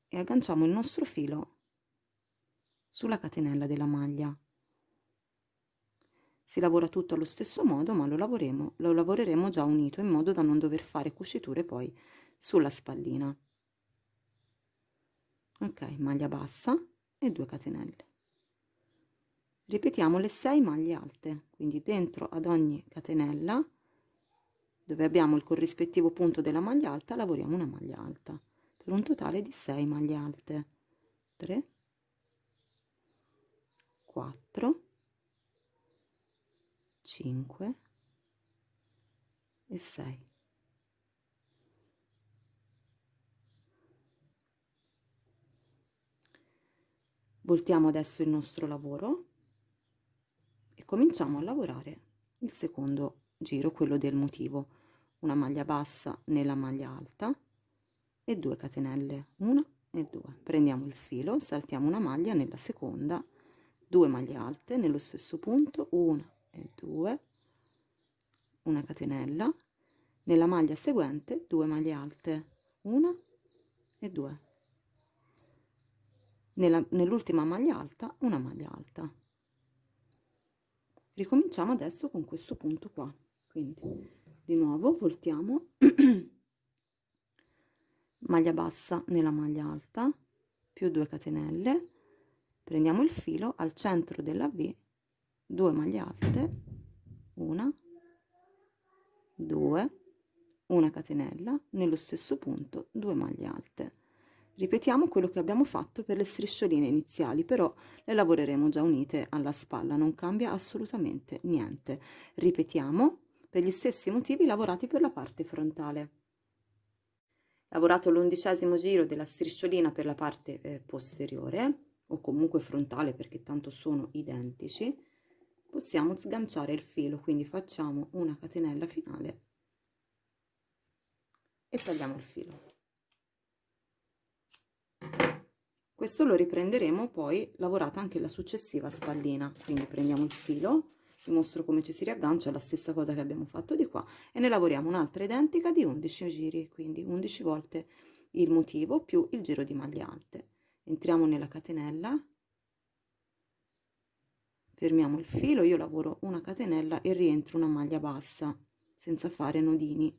e agganciamo il nostro filo sulla catenella della maglia. Si lavora tutto allo stesso modo, ma lo, lo lavoreremo già unito in modo da non dover fare cuciture poi sulla spallina ok maglia bassa e 2 catenelle. Ripetiamo le 6 maglie alte. Quindi dentro ad ogni catenella dove abbiamo il corrispettivo punto della maglia alta lavoriamo una maglia alta per un totale di 6 maglie alte. 3 4 5 e 6 voltiamo adesso il nostro lavoro e cominciamo a lavorare il secondo giro quello del motivo. Una maglia bassa nella maglia alta e 2 catenelle 1 e 2 prendiamo il filo saltiamo una maglia nella seconda 2 maglie alte nello stesso punto 1 e 2 una catenella. Nella maglia seguente 2 maglie alte 1 e 2 nell'ultima maglia alta una maglia alta. Ricominciamo adesso con questo punto qua. Quindi di nuovo voltiamo. Maglia bassa nella maglia alta più 2 catenelle. Prendiamo il filo al centro della V 2 maglie alte una 2 una catenella. Nello stesso punto 2 maglie alte Ripetiamo quello che abbiamo fatto per le striscioline iniziali, però le lavoreremo già unite alla spalla, non cambia assolutamente niente. Ripetiamo per gli stessi motivi lavorati per la parte frontale. Lavorato l'undicesimo giro della strisciolina per la parte eh, posteriore, o comunque frontale perché tanto sono identici, possiamo sganciare il filo, quindi facciamo una catenella finale e tagliamo il filo. Questo lo riprenderemo poi lavorata anche la successiva spallina. Quindi prendiamo il filo vi mostro come ci si riaggancia la stessa cosa che abbiamo fatto di qua e ne lavoriamo un'altra identica di 11 giri quindi 11 volte il motivo più il giro di maglie alte. Entriamo nella catenella fermiamo il filo io lavoro una catenella e rientro una maglia bassa senza fare nodini.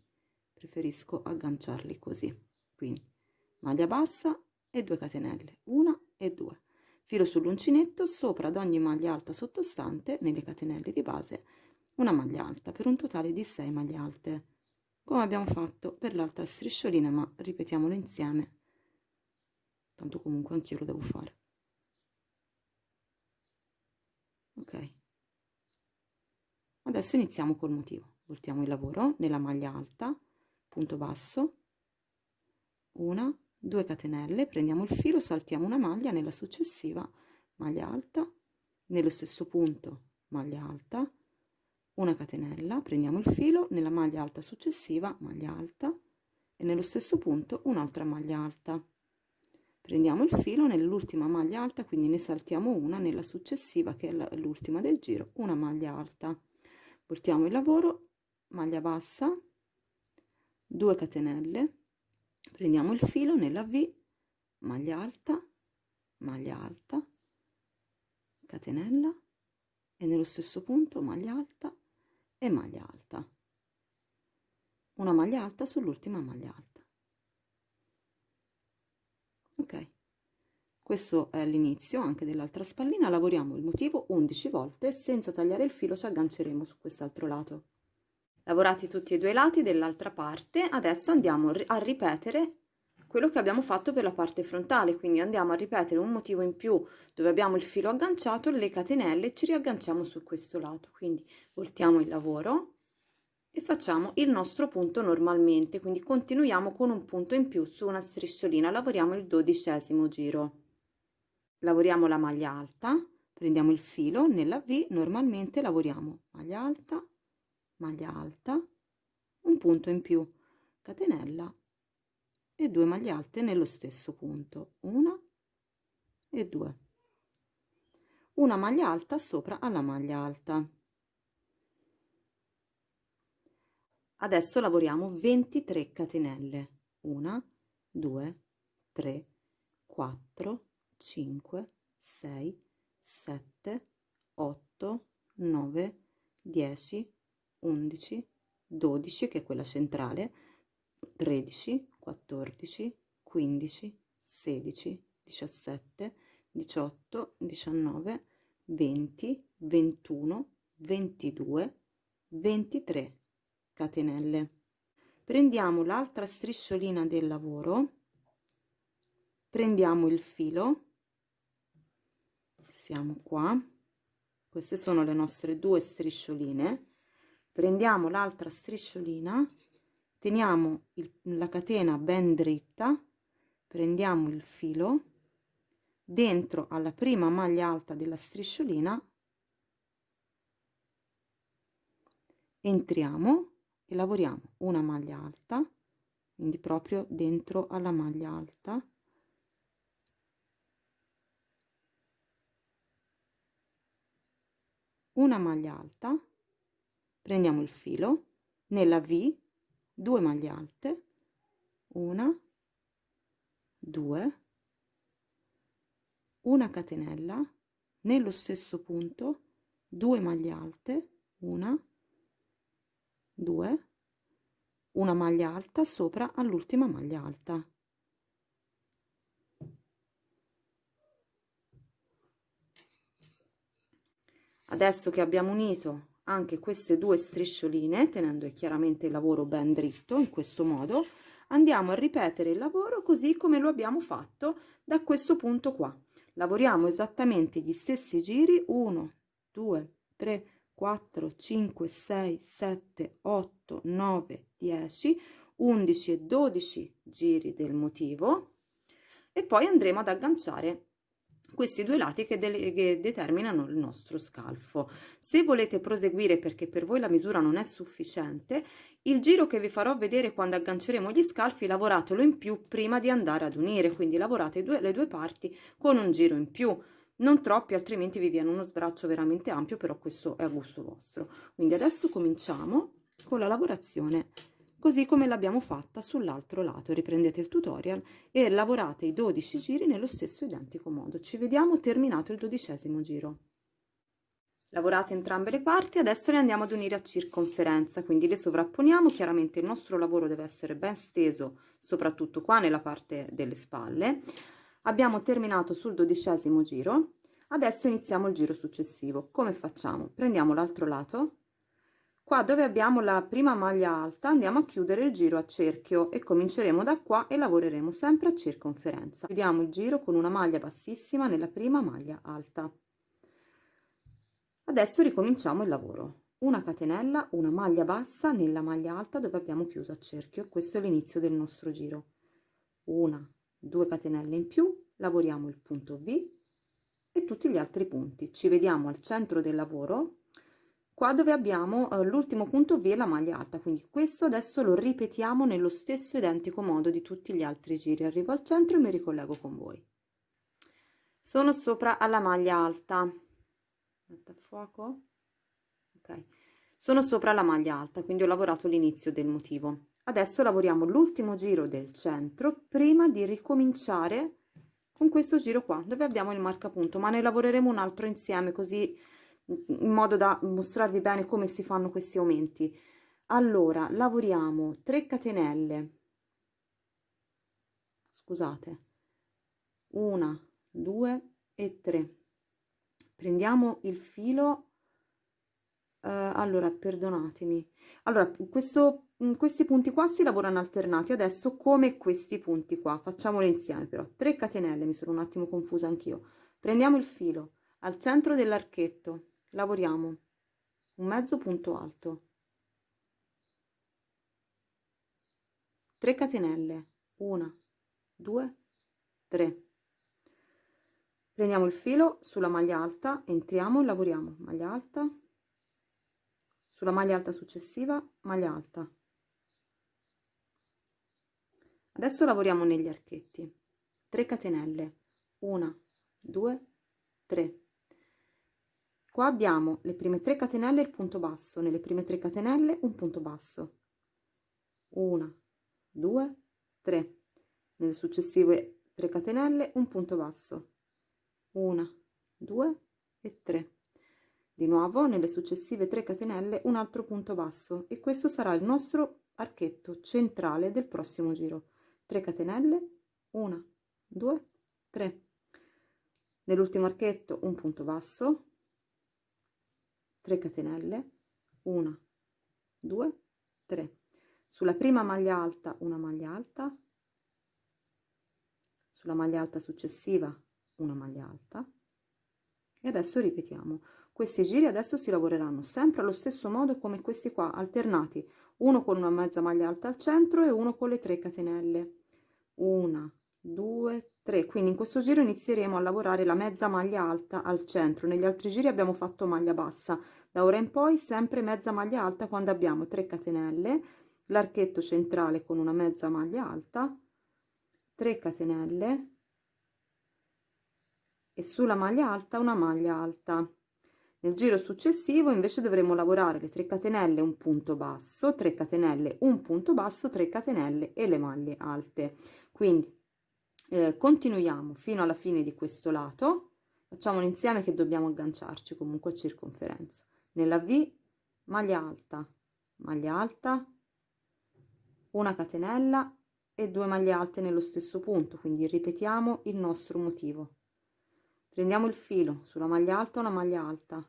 Preferisco agganciarli così. Quindi maglia bassa e 2 catenelle 1 e 2 filo sull'uncinetto sopra ad ogni maglia alta sottostante nelle catenelle di base una maglia alta per un totale di 6 maglie alte. Come abbiamo fatto per l'altra strisciolina ma ripetiamolo insieme. Tanto comunque anch'io lo devo fare. Ok. Adesso iniziamo col motivo. Voltiamo il lavoro nella maglia alta punto basso una 2 catenelle prendiamo il filo saltiamo una maglia nella successiva maglia alta nello stesso punto maglia alta una catenella prendiamo il filo nella maglia alta successiva maglia alta e nello stesso punto un'altra maglia alta. Prendiamo il filo nell'ultima maglia alta quindi ne saltiamo una nella successiva che è l'ultima del giro una maglia alta. Portiamo il lavoro maglia bassa 2 catenelle prendiamo il filo nella V maglia alta maglia alta catenella e nello stesso punto maglia alta e maglia alta. Una maglia alta sull'ultima maglia alta. Ok. Questo è l'inizio anche dell'altra spallina. Lavoriamo il motivo 11 volte. Senza tagliare il filo ci agganceremo su quest'altro lato lavorati tutti e due i lati dell'altra parte. Adesso andiamo a ripetere quello che abbiamo fatto per la parte frontale, quindi andiamo a ripetere un motivo in più dove abbiamo il filo agganciato, le catenelle ci riagganciamo su questo lato, quindi voltiamo il lavoro e facciamo il nostro punto normalmente, quindi continuiamo con un punto in più su una strisciolina, lavoriamo il dodicesimo giro. Lavoriamo la maglia alta, prendiamo il filo, nella V normalmente lavoriamo maglia alta, maglia alta, un punto in più, catenella e due maglie alte nello stesso punto una e due. Una maglia alta sopra alla maglia alta. Adesso lavoriamo 23 catenelle. 1 2 3 4 5 6 7 8 9 10 11 12 che è quella centrale 13 14, 15, 16, 17, 18, 19, 20, 21, 22, 23 catenelle. Prendiamo l'altra strisciolina del lavoro, prendiamo il filo, siamo qua, queste sono le nostre due striscioline, prendiamo l'altra strisciolina, teniamo il, la catena ben dritta prendiamo il filo dentro alla prima maglia alta della strisciolina entriamo e lavoriamo una maglia alta quindi proprio dentro alla maglia alta. Una maglia alta prendiamo il filo nella V 2 maglie alte una due una catenella nello stesso punto 2 maglie alte una due una maglia alta sopra all'ultima maglia alta. Adesso che abbiamo unito anche queste due striscioline tenendo chiaramente il lavoro ben dritto in questo modo andiamo a ripetere il lavoro così come lo abbiamo fatto da questo punto qua. Lavoriamo esattamente gli stessi giri 1 2 3 4 5 6 7 8 9 10 11 e 12 giri del motivo e poi andremo ad agganciare questi due lati che, che, determinano il nostro scalfo. Se volete proseguire perché per voi la misura non è sufficiente, il giro che vi farò vedere quando agganceremo gli scalfi lavoratelo in più prima di andare ad unire, quindi lavorate due, le due parti con un giro in più, non troppi altrimenti vi viene uno sbraccio veramente ampio, però questo è a gusto vostro. Quindi adesso cominciamo con la lavorazione così come l'abbiamo fatta sull'altro lato. Riprendete il tutorial e lavorate i 12 giri nello stesso identico modo. Ci vediamo terminato il dodicesimo giro. Lavorate entrambe le parti, adesso le andiamo ad unire a circonferenza, quindi le sovrapponiamo, chiaramente il nostro lavoro deve essere ben steso, soprattutto qua nella parte delle spalle. Abbiamo terminato sul dodicesimo giro, adesso iniziamo il giro successivo. Come facciamo? Prendiamo l'altro lato, qua dove abbiamo la prima maglia alta andiamo a chiudere il giro a cerchio e cominceremo da qua e lavoreremo sempre a circonferenza. Chiudiamo il giro con una maglia bassissima nella prima maglia alta. Adesso ricominciamo il lavoro. Una catenella una maglia bassa nella maglia alta dove abbiamo chiuso a cerchio. Questo è l'inizio del nostro giro. Una due catenelle in più lavoriamo il punto v e tutti gli altri punti. Ci vediamo al centro del lavoro qua dove abbiamo eh, l'ultimo punto V e la maglia alta quindi questo adesso lo ripetiamo nello stesso identico modo di tutti gli altri giri. Arrivo al centro e mi ricollego con voi. Sono sopra alla maglia alta. Fuoco. Ok. Sono sopra la maglia alta quindi ho lavorato l'inizio del motivo. Adesso lavoriamo l'ultimo giro del centro prima di ricominciare con questo giro qua dove abbiamo il marcapunto ma ne lavoreremo un altro insieme così in modo da mostrarvi bene come si fanno questi aumenti. Allora lavoriamo 3 catenelle. Scusate. Una due e tre. Prendiamo il filo. Eh, allora perdonatemi. Allora questo mm, questi punti qua si lavorano alternati. Adesso come questi punti qua. Facciamole insieme però. 3 catenelle mi sono un attimo confusa anch'io. Prendiamo il filo. Al centro dell'archetto lavoriamo. Un mezzo punto alto. 3 catenelle. 1 2 3 prendiamo il filo sulla maglia alta entriamo e lavoriamo. Maglia alta. Sulla maglia alta successiva maglia alta. Adesso lavoriamo negli archetti. 3 catenelle. 1 2 3 qua abbiamo le prime 3 catenelle il punto basso. Nelle prime 3 catenelle un punto basso. 1 2 3 nelle successive 3 catenelle un punto basso. 1 2 e 3 di nuovo nelle successive 3 catenelle un altro punto basso. E questo sarà il nostro archetto centrale del prossimo giro. 3 catenelle 1 2 3 nell'ultimo archetto un punto basso 3 catenelle 1 2 3 sulla prima maglia alta una maglia alta. Sulla maglia alta successiva una maglia alta. E adesso ripetiamo. Questi giri adesso si lavoreranno sempre allo stesso modo come questi qua alternati. Uno con una mezza maglia alta al centro e uno con le 3 catenelle. Una due tre quindi in questo giro inizieremo a lavorare la mezza maglia alta al centro negli altri giri abbiamo fatto maglia bassa. Da ora in poi sempre mezza maglia alta quando abbiamo 3 catenelle l'archetto centrale con una mezza maglia alta 3 catenelle e sulla maglia alta una maglia alta. Nel giro successivo invece dovremo lavorare le 3 catenelle un punto basso 3 catenelle un punto basso 3 catenelle e le maglie alte. Quindi eh, continuiamo fino alla fine di questo lato. Facciamolo insieme che dobbiamo agganciarci comunque circonferenza. Nella v maglia alta maglia alta una catenella e due maglie alte nello stesso punto quindi ripetiamo il nostro motivo. Prendiamo il filo sulla maglia alta una maglia alta.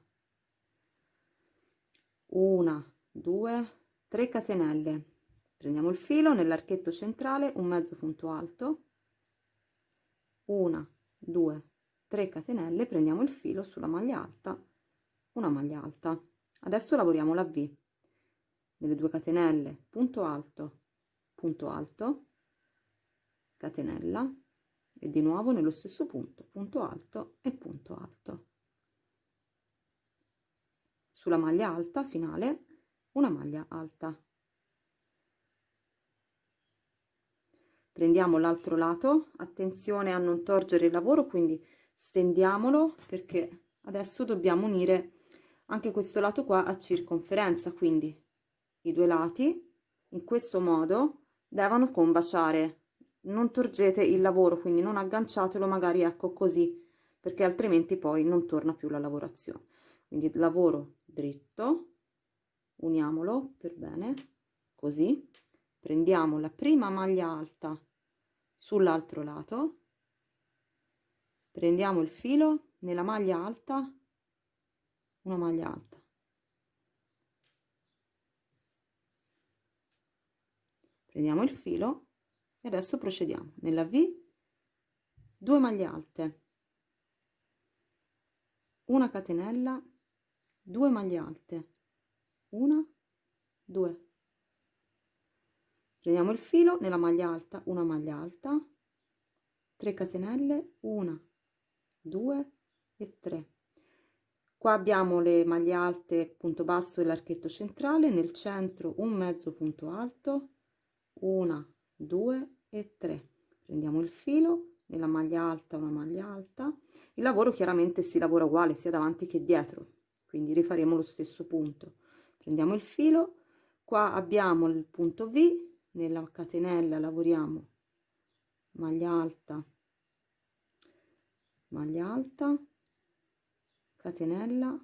Una due tre catenelle. Prendiamo il filo nell'archetto centrale un mezzo punto alto una due tre catenelle prendiamo il filo sulla maglia alta. Una maglia alta. Adesso lavoriamo la v. Nelle due catenelle punto alto punto alto catenella. E di nuovo nello stesso punto punto alto e punto alto. Sulla maglia alta finale una maglia alta prendiamo l'altro lato. Attenzione a non torgere il lavoro quindi stendiamolo perché adesso dobbiamo unire anche questo lato qua a circonferenza. Quindi i due lati in questo modo devono combaciare. Non torgete il lavoro quindi non agganciatelo magari ecco così perché altrimenti poi non torna più la lavorazione. Quindi lavoro dritto uniamolo per bene così. Prendiamo la prima maglia alta sull'altro lato. Prendiamo il filo nella maglia alta una maglia alta. Prendiamo il filo e adesso procediamo. Nella V 2 maglie alte una catenella 2 maglie alte una 2 prendiamo il filo nella maglia alta una maglia alta 3 catenelle 1 2 e 3 qua abbiamo le maglie alte punto basso e l'archetto centrale nel centro un mezzo punto alto una 2 e 3 prendiamo il filo nella maglia alta una maglia alta. Il lavoro chiaramente si lavora uguale sia davanti che dietro quindi rifaremo lo stesso punto. Prendiamo il filo qua abbiamo il punto v nella catenella lavoriamo. Maglia alta. Maglia alta catenella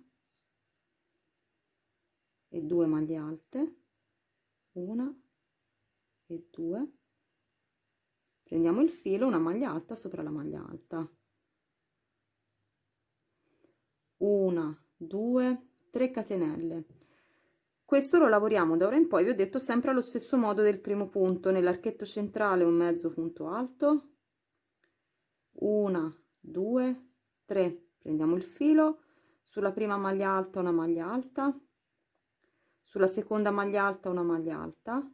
e due maglie alte. Una e due. Prendiamo il filo una maglia alta sopra la maglia alta. Una due tre catenelle questo lo lavoriamo da ora in poi vi ho detto sempre allo stesso modo del primo punto nell'archetto centrale un mezzo punto alto. Una due tre prendiamo il filo. Sulla prima maglia alta una maglia alta. Sulla seconda maglia alta una maglia alta.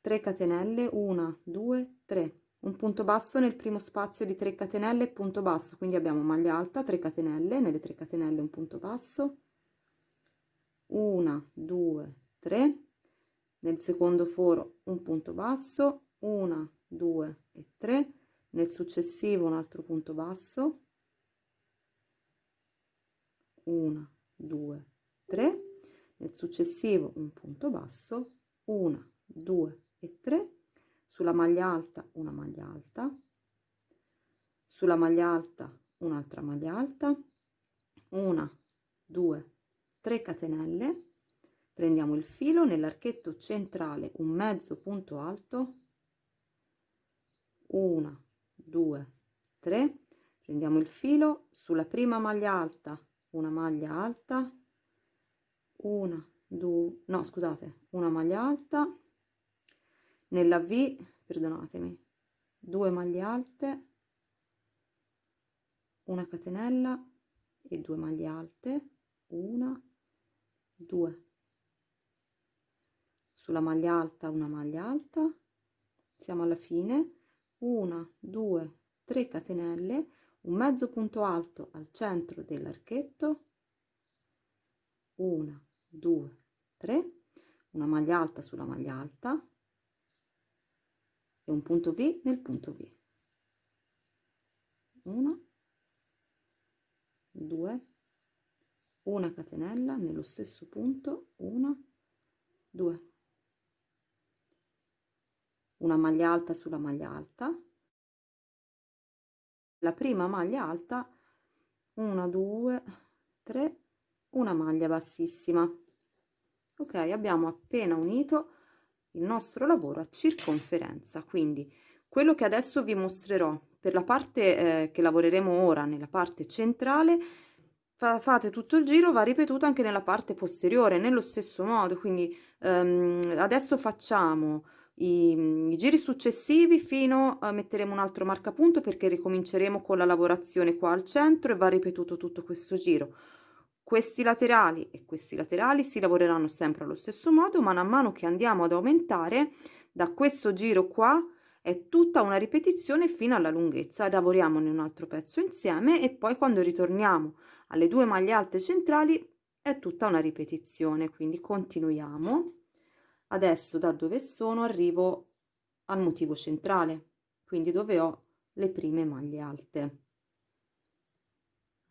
3 catenelle 1 2 3 un punto basso nel primo spazio di 3 catenelle punto basso quindi abbiamo maglia alta 3 catenelle nelle 3 catenelle un punto basso 1 2 3 nel secondo foro un punto basso. 1 2 e 3 nel successivo un altro punto basso. 1 2 3 nel successivo un punto basso. 1 2 e 3 sulla maglia alta una maglia alta. Sulla maglia alta un'altra maglia alta. Una due tre catenelle prendiamo il filo nell'archetto centrale un mezzo punto alto una due tre prendiamo il filo sulla prima maglia alta una maglia alta una due no scusate una maglia alta nella V perdonatemi due maglie alte una catenella e due maglie alte una due. Sulla maglia alta una maglia alta. Siamo alla fine. Una due tre catenelle. Un mezzo punto alto al centro dell'archetto. Una due tre. Una maglia alta sulla maglia alta. E un punto V nel punto V. 1, 2, una catenella nello stesso punto, 1, 2, una maglia alta sulla maglia alta, la prima maglia alta, 1, 2, 3, una maglia bassissima. Ok, abbiamo appena unito il nostro lavoro a circonferenza quindi quello che adesso vi mostrerò per la parte eh, che lavoreremo ora nella parte centrale fate tutto il giro va ripetuto anche nella parte posteriore nello stesso modo quindi ehm, adesso facciamo i, i, giri successivi fino a metteremo un altro marcapunto perché ricominceremo con la lavorazione qua al centro e va ripetuto tutto questo giro questi laterali e questi laterali si lavoreranno sempre allo stesso modo, ma man mano che andiamo ad aumentare da questo giro qua è tutta una ripetizione fino alla lunghezza. Lavoriamo in un altro pezzo insieme e poi quando ritorniamo alle due maglie alte centrali è tutta una ripetizione, quindi continuiamo. Adesso da dove sono arrivo al motivo centrale, quindi dove ho le prime maglie alte.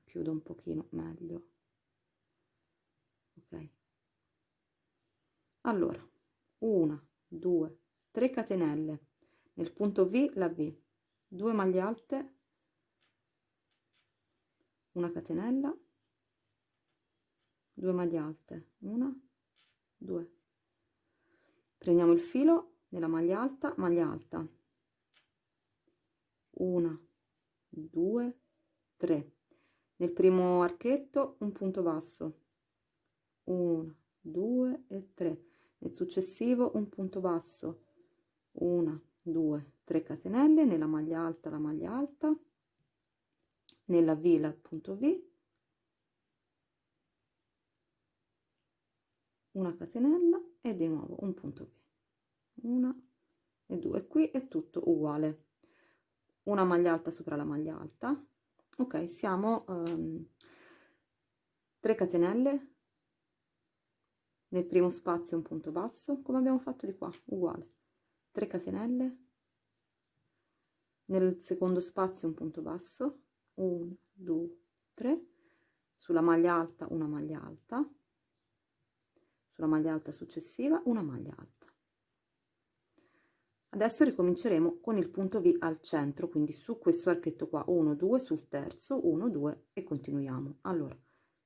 Chiudo un pochino meglio. allora 1 2 3 catenelle nel punto v la v 2 maglie alte una catenella. 2 maglie alte. 1 2 prendiamo il filo nella maglia alta maglia alta. 1 2 3 nel primo archetto un punto basso. 1 2 e 3 nel successivo un punto basso. 1 2 3 catenelle nella maglia alta la maglia alta nella v la punto v una catenella e di nuovo un punto v. Una e due qui è tutto uguale. Una maglia alta sopra la maglia alta. Ok siamo um, 3 catenelle. Nel primo spazio un punto basso come abbiamo fatto di qua uguale. 3 catenelle. Nel secondo spazio un punto basso 1 2 3 sulla maglia alta una maglia alta. Sulla maglia alta successiva una maglia alta. Adesso ricominceremo con il punto v al centro quindi su questo archetto qua 1 2 sul terzo 1 2 e continuiamo. Allora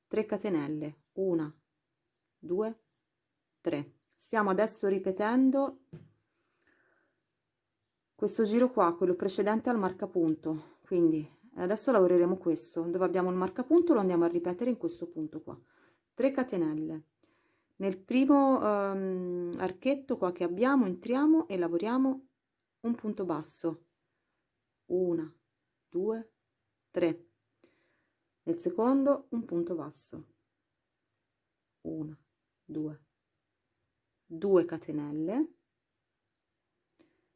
3 catenelle 1 2 3 stiamo adesso ripetendo questo giro qua quello precedente al marcapunto quindi adesso lavoreremo questo. Dove abbiamo il marcapunto lo andiamo a ripetere in questo punto qua. 3 catenelle. Nel primo um, archetto qua che abbiamo entriamo e lavoriamo un punto basso. Una due tre. Nel secondo un punto basso. Una due. Due catenelle.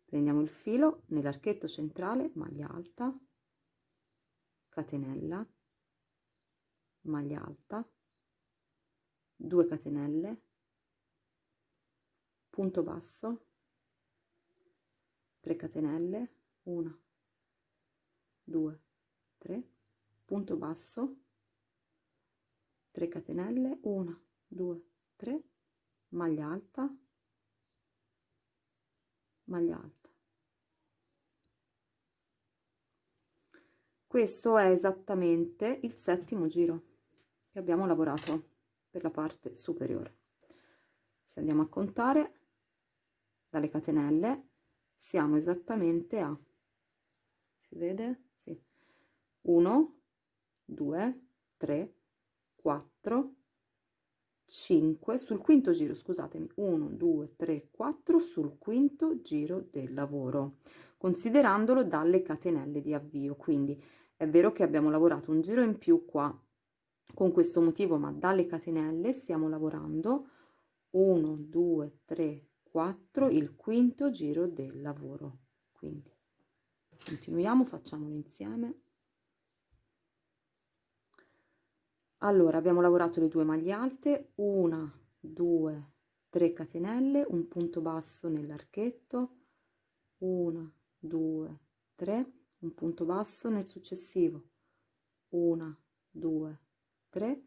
Prendiamo il filo nell'archetto centrale maglia alta catenella maglia alta 2 catenelle punto basso 3 catenelle 1 2 3 punto basso 3 catenelle 1 2 3 maglia alta maglia alta questo è esattamente il settimo giro che abbiamo lavorato per la parte superiore. Se andiamo a contare dalle catenelle siamo esattamente a si vede? Sì. 1 2 3 4 5 sul quinto giro scusatemi. 1 2 3 4 sul quinto giro del lavoro considerandolo dalle catenelle di avvio. Quindi è vero che abbiamo lavorato un giro in più qua con questo motivo ma dalle catenelle stiamo lavorando. 1 2 3 4 il quinto giro del lavoro. Quindi continuiamo facciamolo insieme. Allora abbiamo lavorato le due maglie alte. Una due tre catenelle un punto basso nell'archetto. Una due tre un punto basso nel successivo. Una due tre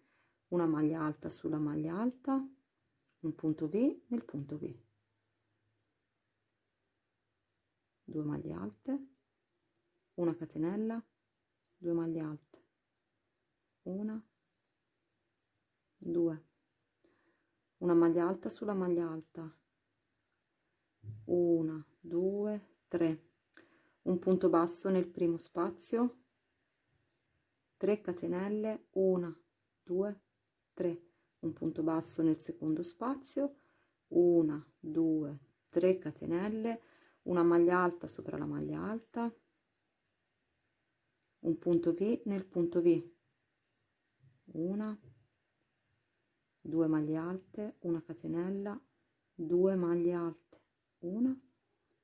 una maglia alta sulla maglia alta un punto v nel punto v. Due maglie alte una catenella due maglie alte. Una due. Una maglia alta sulla maglia alta. Una due tre un punto basso nel primo spazio. 3 catenelle 1 2 3 un punto basso nel secondo spazio. 1 2 3 catenelle. Una maglia alta sopra la maglia alta. Un punto v nel punto v. Una due maglie alte una catenella due maglie alte. Una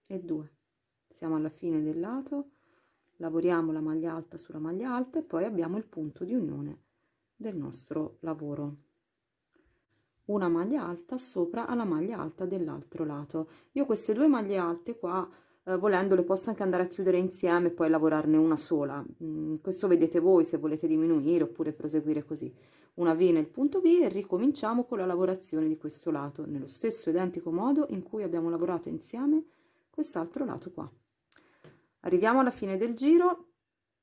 e due siamo alla fine del lato lavoriamo la maglia alta sulla maglia alta e poi abbiamo il punto di unione del nostro lavoro. Una maglia alta sopra alla maglia alta dell'altro lato. Io queste due maglie alte qua eh, volendo le posso anche andare a chiudere insieme e poi lavorarne una sola. Mm, questo vedete voi se volete diminuire oppure proseguire così. Una V nel punto V e ricominciamo con la lavorazione di questo lato nello stesso identico modo in cui abbiamo lavorato insieme quest'altro lato qua arriviamo alla fine del giro.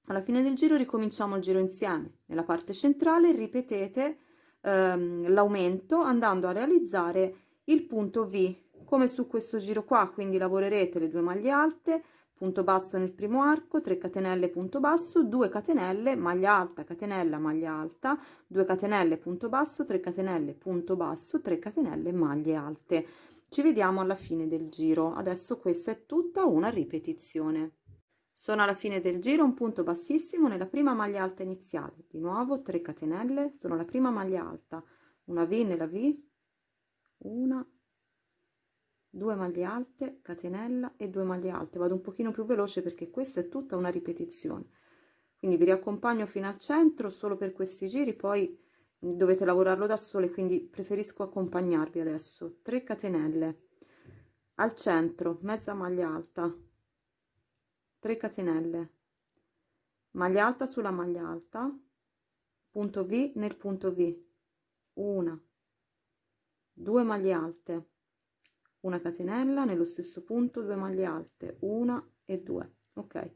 Alla fine del giro ricominciamo il giro insieme. Nella parte centrale ripetete ehm, l'aumento andando a realizzare il punto V. Come su questo giro qua quindi lavorerete le due maglie alte punto basso nel primo arco 3 catenelle punto basso 2 catenelle maglia alta catenella maglia alta 2 catenelle punto basso 3 catenelle punto basso 3 catenelle maglie alte. Ci vediamo alla fine del giro. Adesso questa è tutta una ripetizione sono alla fine del giro un punto bassissimo nella prima maglia alta iniziale. Di nuovo 3 catenelle sono la prima maglia alta. Una v nella v una due maglie alte catenella e due maglie alte. Vado un pochino più veloce perché questa è tutta una ripetizione. Quindi vi riaccompagno fino al centro solo per questi giri poi dovete lavorarlo da sole quindi preferisco accompagnarvi adesso. 3 catenelle. Al centro mezza maglia alta 3 catenelle. Maglia alta sulla maglia alta. Punto v nel punto v. Una. Due maglie alte. Una catenella nello stesso punto due maglie alte. Una e due. Ok.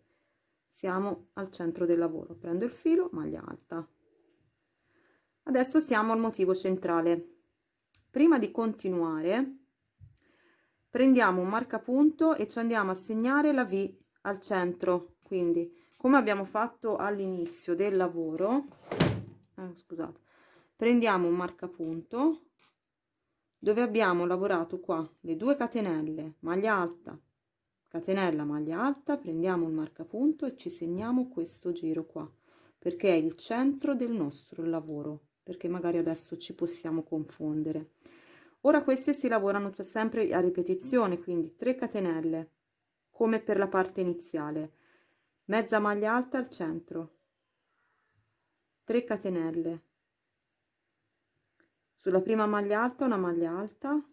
Siamo al centro del lavoro. Prendo il filo maglia alta. Adesso siamo al motivo centrale. Prima di continuare prendiamo un marcapunto e ci andiamo a segnare la v al centro quindi come abbiamo fatto all'inizio del lavoro eh, scusate prendiamo un marcapunto dove abbiamo lavorato qua le due catenelle maglia alta catenella maglia alta prendiamo il marcapunto e ci segniamo questo giro qua perché è il centro del nostro lavoro perché magari adesso ci possiamo confondere. Ora queste si lavorano sempre a ripetizione quindi 3 catenelle come per la parte iniziale. Mezza maglia alta al centro. 3 catenelle. Sulla prima maglia alta una maglia alta.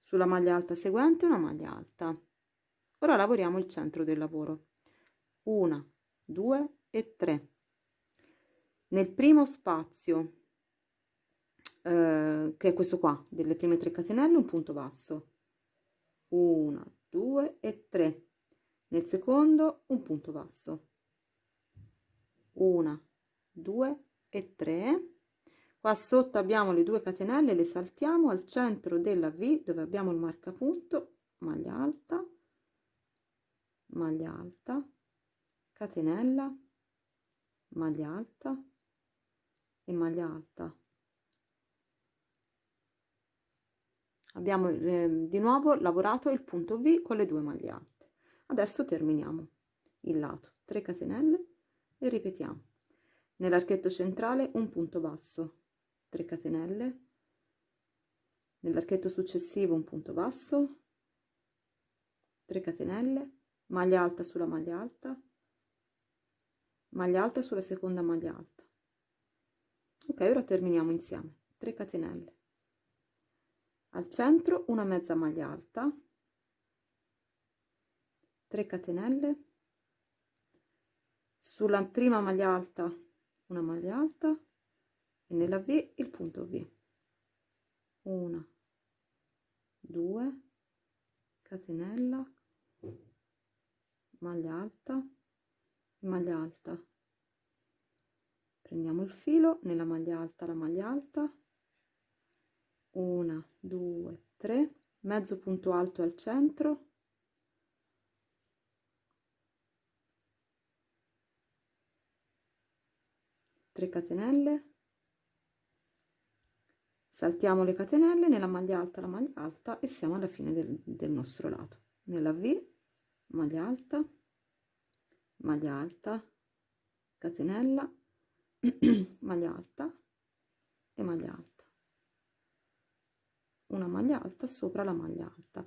Sulla maglia alta seguente una maglia alta. Ora lavoriamo il centro del lavoro. Una due e tre. Nel primo spazio eh, che è questo qua delle prime 3 catenelle un punto basso. Una due e tre. Nel secondo un punto basso. Una due e tre. Qua sotto abbiamo le due catenelle le saltiamo. Al centro della v dove abbiamo il marcapunto maglia alta maglia alta catenella maglia alta e maglia alta abbiamo eh, di nuovo lavorato il punto v con le due maglie alte. Adesso terminiamo il lato 3 catenelle e ripetiamo. Nell'archetto centrale un punto basso 3 catenelle nell'archetto successivo un punto basso 3 catenelle maglia alta sulla maglia alta. Maglia alta sulla seconda maglia alta. Ok ora terminiamo insieme. 3 catenelle al centro una mezza maglia alta 3 catenelle. Sulla prima maglia alta una maglia alta e nella V il punto V. Una 2 catenella maglia alta maglia alta. Prendiamo il filo nella maglia alta la maglia alta una due tre. Mezzo punto alto al centro. 3 catenelle. Saltiamo le catenelle nella maglia alta la maglia alta e siamo alla fine del, del nostro lato. Nella v maglia alta maglia alta catenella maglia alta e maglia alta una maglia alta sopra la maglia alta.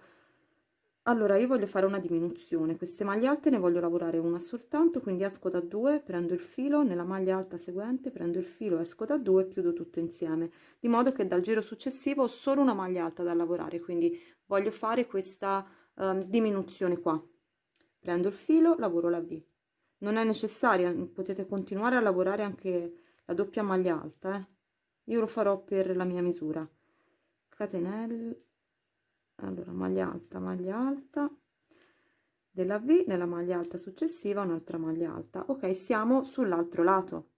Allora io voglio fare una diminuzione. Queste maglie alte ne voglio lavorare una soltanto quindi esco da 2 prendo il filo nella maglia alta seguente prendo il filo esco da 2 chiudo tutto insieme. Di modo che dal giro successivo ho solo una maglia alta da lavorare quindi voglio fare questa um, diminuzione qua. Prendo il filo lavoro la v non è necessaria potete continuare a lavorare anche la doppia maglia alta eh? io lo farò per la mia misura catenelle. Allora maglia alta maglia alta. Della v nella maglia alta successiva un'altra maglia alta. Ok siamo sull'altro lato.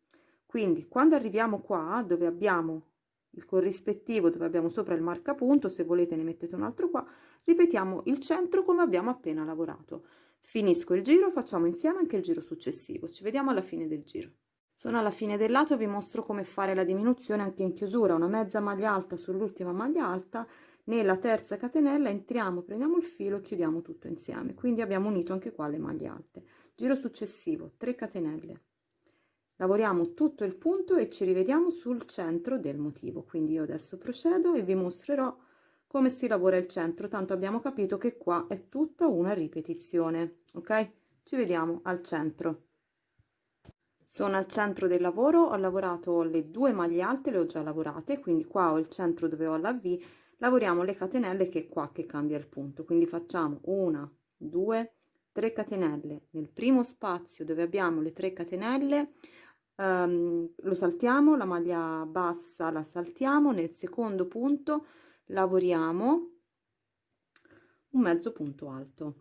Quindi quando arriviamo qua dove abbiamo il corrispettivo dove abbiamo sopra il marcapunto se volete ne mettete un altro qua ripetiamo il centro come abbiamo appena lavorato. Finisco il giro facciamo insieme anche il giro successivo. Ci vediamo alla fine del giro sono alla fine del lato vi mostro come fare la diminuzione anche in chiusura. Una mezza maglia alta sull'ultima maglia alta nella terza catenella entriamo prendiamo il filo chiudiamo tutto insieme. Quindi abbiamo unito anche qua le maglie alte. Giro successivo 3 catenelle. Lavoriamo tutto il punto e ci rivediamo sul centro del motivo. Quindi io adesso procedo e vi mostrerò come si lavora il centro. Tanto abbiamo capito che qua è tutta una ripetizione ok? Ci vediamo al centro sono al centro del lavoro ho lavorato le due maglie alte le ho già lavorate quindi qua ho il centro dove ho la v lavoriamo le catenelle che è qua che cambia il punto. Quindi facciamo una due tre catenelle nel primo spazio dove abbiamo le tre catenelle um, lo saltiamo la maglia bassa la saltiamo nel secondo punto lavoriamo un mezzo punto alto.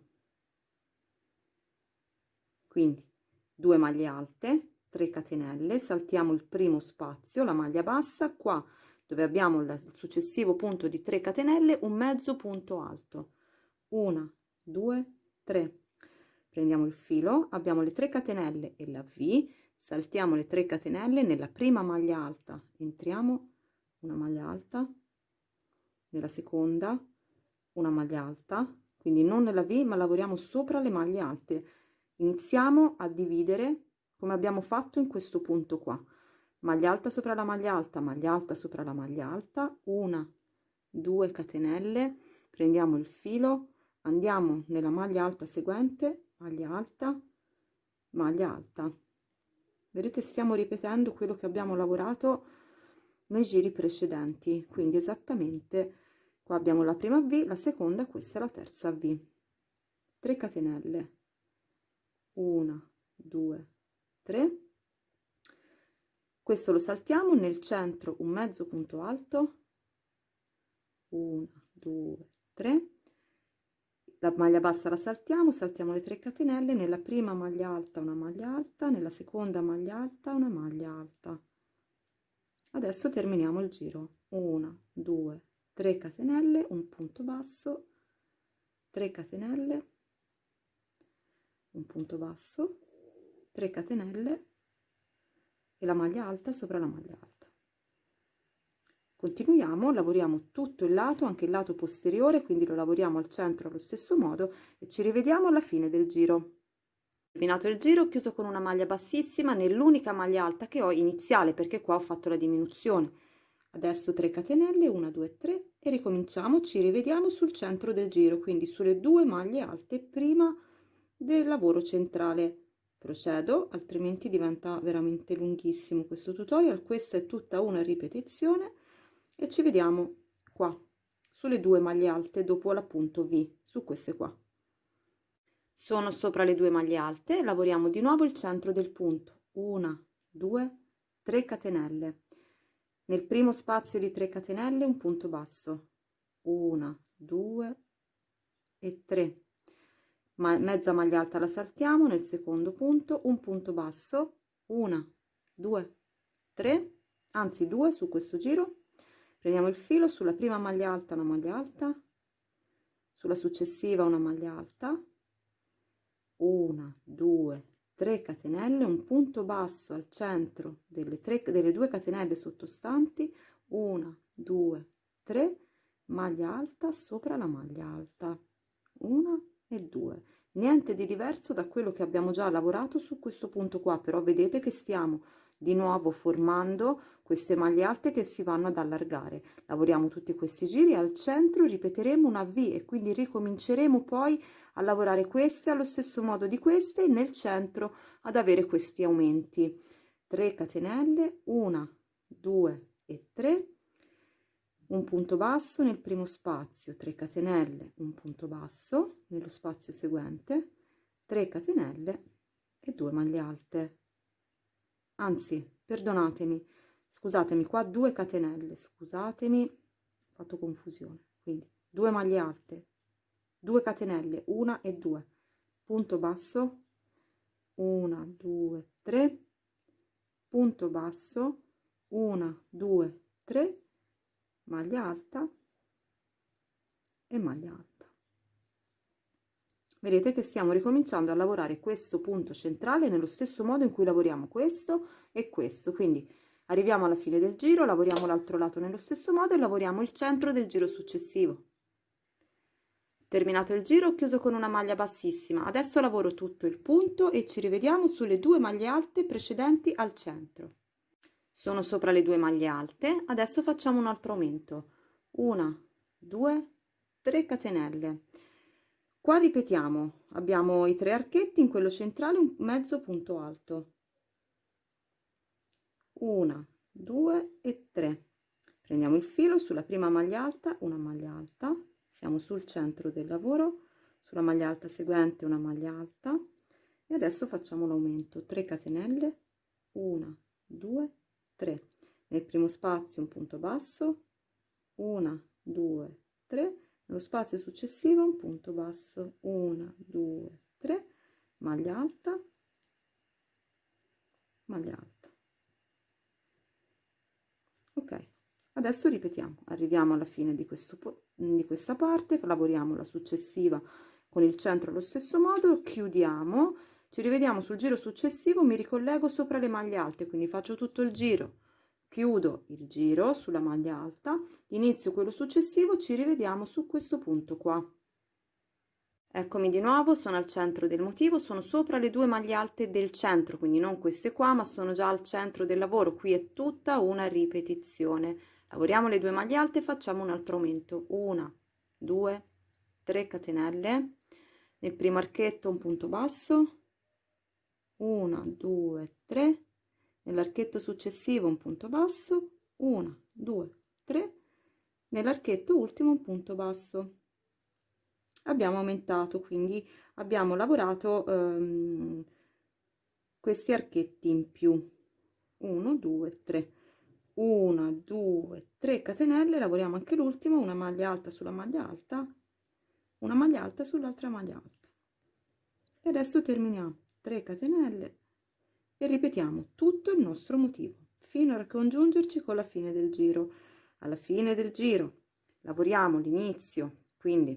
Quindi due maglie alte 3 catenelle saltiamo il primo spazio la maglia bassa qua dove abbiamo il successivo punto di 3 catenelle un mezzo punto alto. 1 2 3 prendiamo il filo abbiamo le 3 catenelle e la v saltiamo le 3 catenelle nella prima maglia alta. Entriamo una maglia alta nella seconda una maglia alta. Quindi non nella V ma lavoriamo sopra le maglie alte. Iniziamo a dividere come abbiamo fatto in questo punto qua. Maglia alta sopra la maglia alta maglia alta sopra la maglia alta. Una due catenelle. Prendiamo il filo andiamo nella maglia alta seguente maglia alta maglia alta. Vedete stiamo ripetendo quello che abbiamo lavorato nei giri precedenti. Quindi esattamente qua abbiamo la prima v la seconda questa è la terza v. 3 catenelle. 1 2 3 questo lo saltiamo nel centro un mezzo punto alto. 1 2 3 la maglia bassa la saltiamo saltiamo le 3 catenelle. Nella prima maglia alta una maglia alta nella seconda maglia alta una maglia alta. Adesso terminiamo il giro. 1 2 3 catenelle un punto basso. 3 catenelle un punto basso 3 catenelle e la maglia alta sopra la maglia alta. Continuiamo lavoriamo tutto il lato anche il lato posteriore quindi lo lavoriamo al centro allo stesso modo e ci rivediamo alla fine del giro. Terminato il giro ho chiuso con una maglia bassissima nell'unica maglia alta che ho iniziale perché qua ho fatto la diminuzione. Adesso 3 catenelle 1 2 3 e ricominciamo ci rivediamo sul centro del giro quindi sulle due maglie alte prima del lavoro centrale procedo altrimenti diventa veramente lunghissimo questo tutorial. Questa è tutta una ripetizione e ci vediamo qua sulle due maglie alte dopo l'appunto V su queste qua. Sono sopra le due maglie alte lavoriamo di nuovo il centro del punto. Una due tre catenelle. Nel primo spazio di 3 catenelle un punto basso. Una due e 3 ma mezza maglia alta la saltiamo nel secondo punto un punto basso una due tre anzi due su questo giro. Prendiamo il filo sulla prima maglia alta una maglia alta sulla successiva una maglia alta una due 3 catenelle un punto basso al centro delle, tre, delle due catenelle sottostanti 1 2 3 maglia alta sopra la maglia alta 1 e 2 niente di diverso da quello che abbiamo già lavorato su questo punto qua però vedete che stiamo di nuovo formando queste maglie alte che si vanno ad allargare. Lavoriamo tutti questi giri al centro ripeteremo una v e quindi ricominceremo poi a lavorare queste allo stesso modo di queste nel centro ad avere questi aumenti. 3 catenelle 1 2 e 3 un punto basso nel primo spazio 3 catenelle un punto basso nello spazio seguente 3 catenelle e 2 maglie alte. Anzi perdonatemi scusatemi qua 2 catenelle scusatemi ho fatto confusione. Quindi 2 maglie alte 2 catenelle 1 e 2 punto basso 1 2 3 punto basso 1 2 3 maglia alta e maglia alta. Vedete che stiamo ricominciando a lavorare questo punto centrale nello stesso modo in cui lavoriamo questo e questo. Quindi arriviamo alla fine del giro lavoriamo l'altro lato nello stesso modo e lavoriamo il centro del giro successivo. Terminato il giro ho chiuso con una maglia bassissima. Adesso lavoro tutto il punto e ci rivediamo sulle due maglie alte precedenti al centro sono sopra le due maglie alte. Adesso facciamo un altro aumento. Una due tre catenelle. Qua ripetiamo. Abbiamo i tre archetti in quello centrale un mezzo punto alto. Una due e tre. Prendiamo il filo sulla prima maglia alta una maglia alta. Siamo sul centro del lavoro. Sulla maglia alta seguente una maglia alta. E adesso facciamo l'aumento. 3 catenelle. 1 2 3 nel primo spazio un punto basso 1 2 3 nello spazio successivo un punto basso 1 2 3 maglia alta maglia alta. Ok adesso ripetiamo. Arriviamo alla fine di questo di questa parte lavoriamo la successiva con il centro allo stesso modo chiudiamo ci rivediamo sul giro successivo mi ricollego sopra le maglie alte quindi faccio tutto il giro. Chiudo il giro sulla maglia alta inizio quello successivo ci rivediamo su questo punto qua. Eccomi di nuovo sono al centro del motivo sono sopra le due maglie alte del centro quindi non queste qua ma sono già al centro del lavoro qui è tutta una ripetizione. Lavoriamo le due maglie alte facciamo un altro aumento. Una due 3 catenelle nel primo archetto un punto basso 1 2 3 nell'archetto successivo un punto basso. 1 2 3 nell'archetto ultimo un punto basso. Abbiamo aumentato quindi abbiamo lavorato um, questi archetti in più. 1 2 3 1 2 3 catenelle. Lavoriamo anche l'ultimo una maglia alta sulla maglia alta una maglia alta sull'altra maglia alta. E adesso terminiamo 3 catenelle e ripetiamo tutto il nostro motivo fino a congiungerci con la fine del giro. Alla fine del giro lavoriamo l'inizio quindi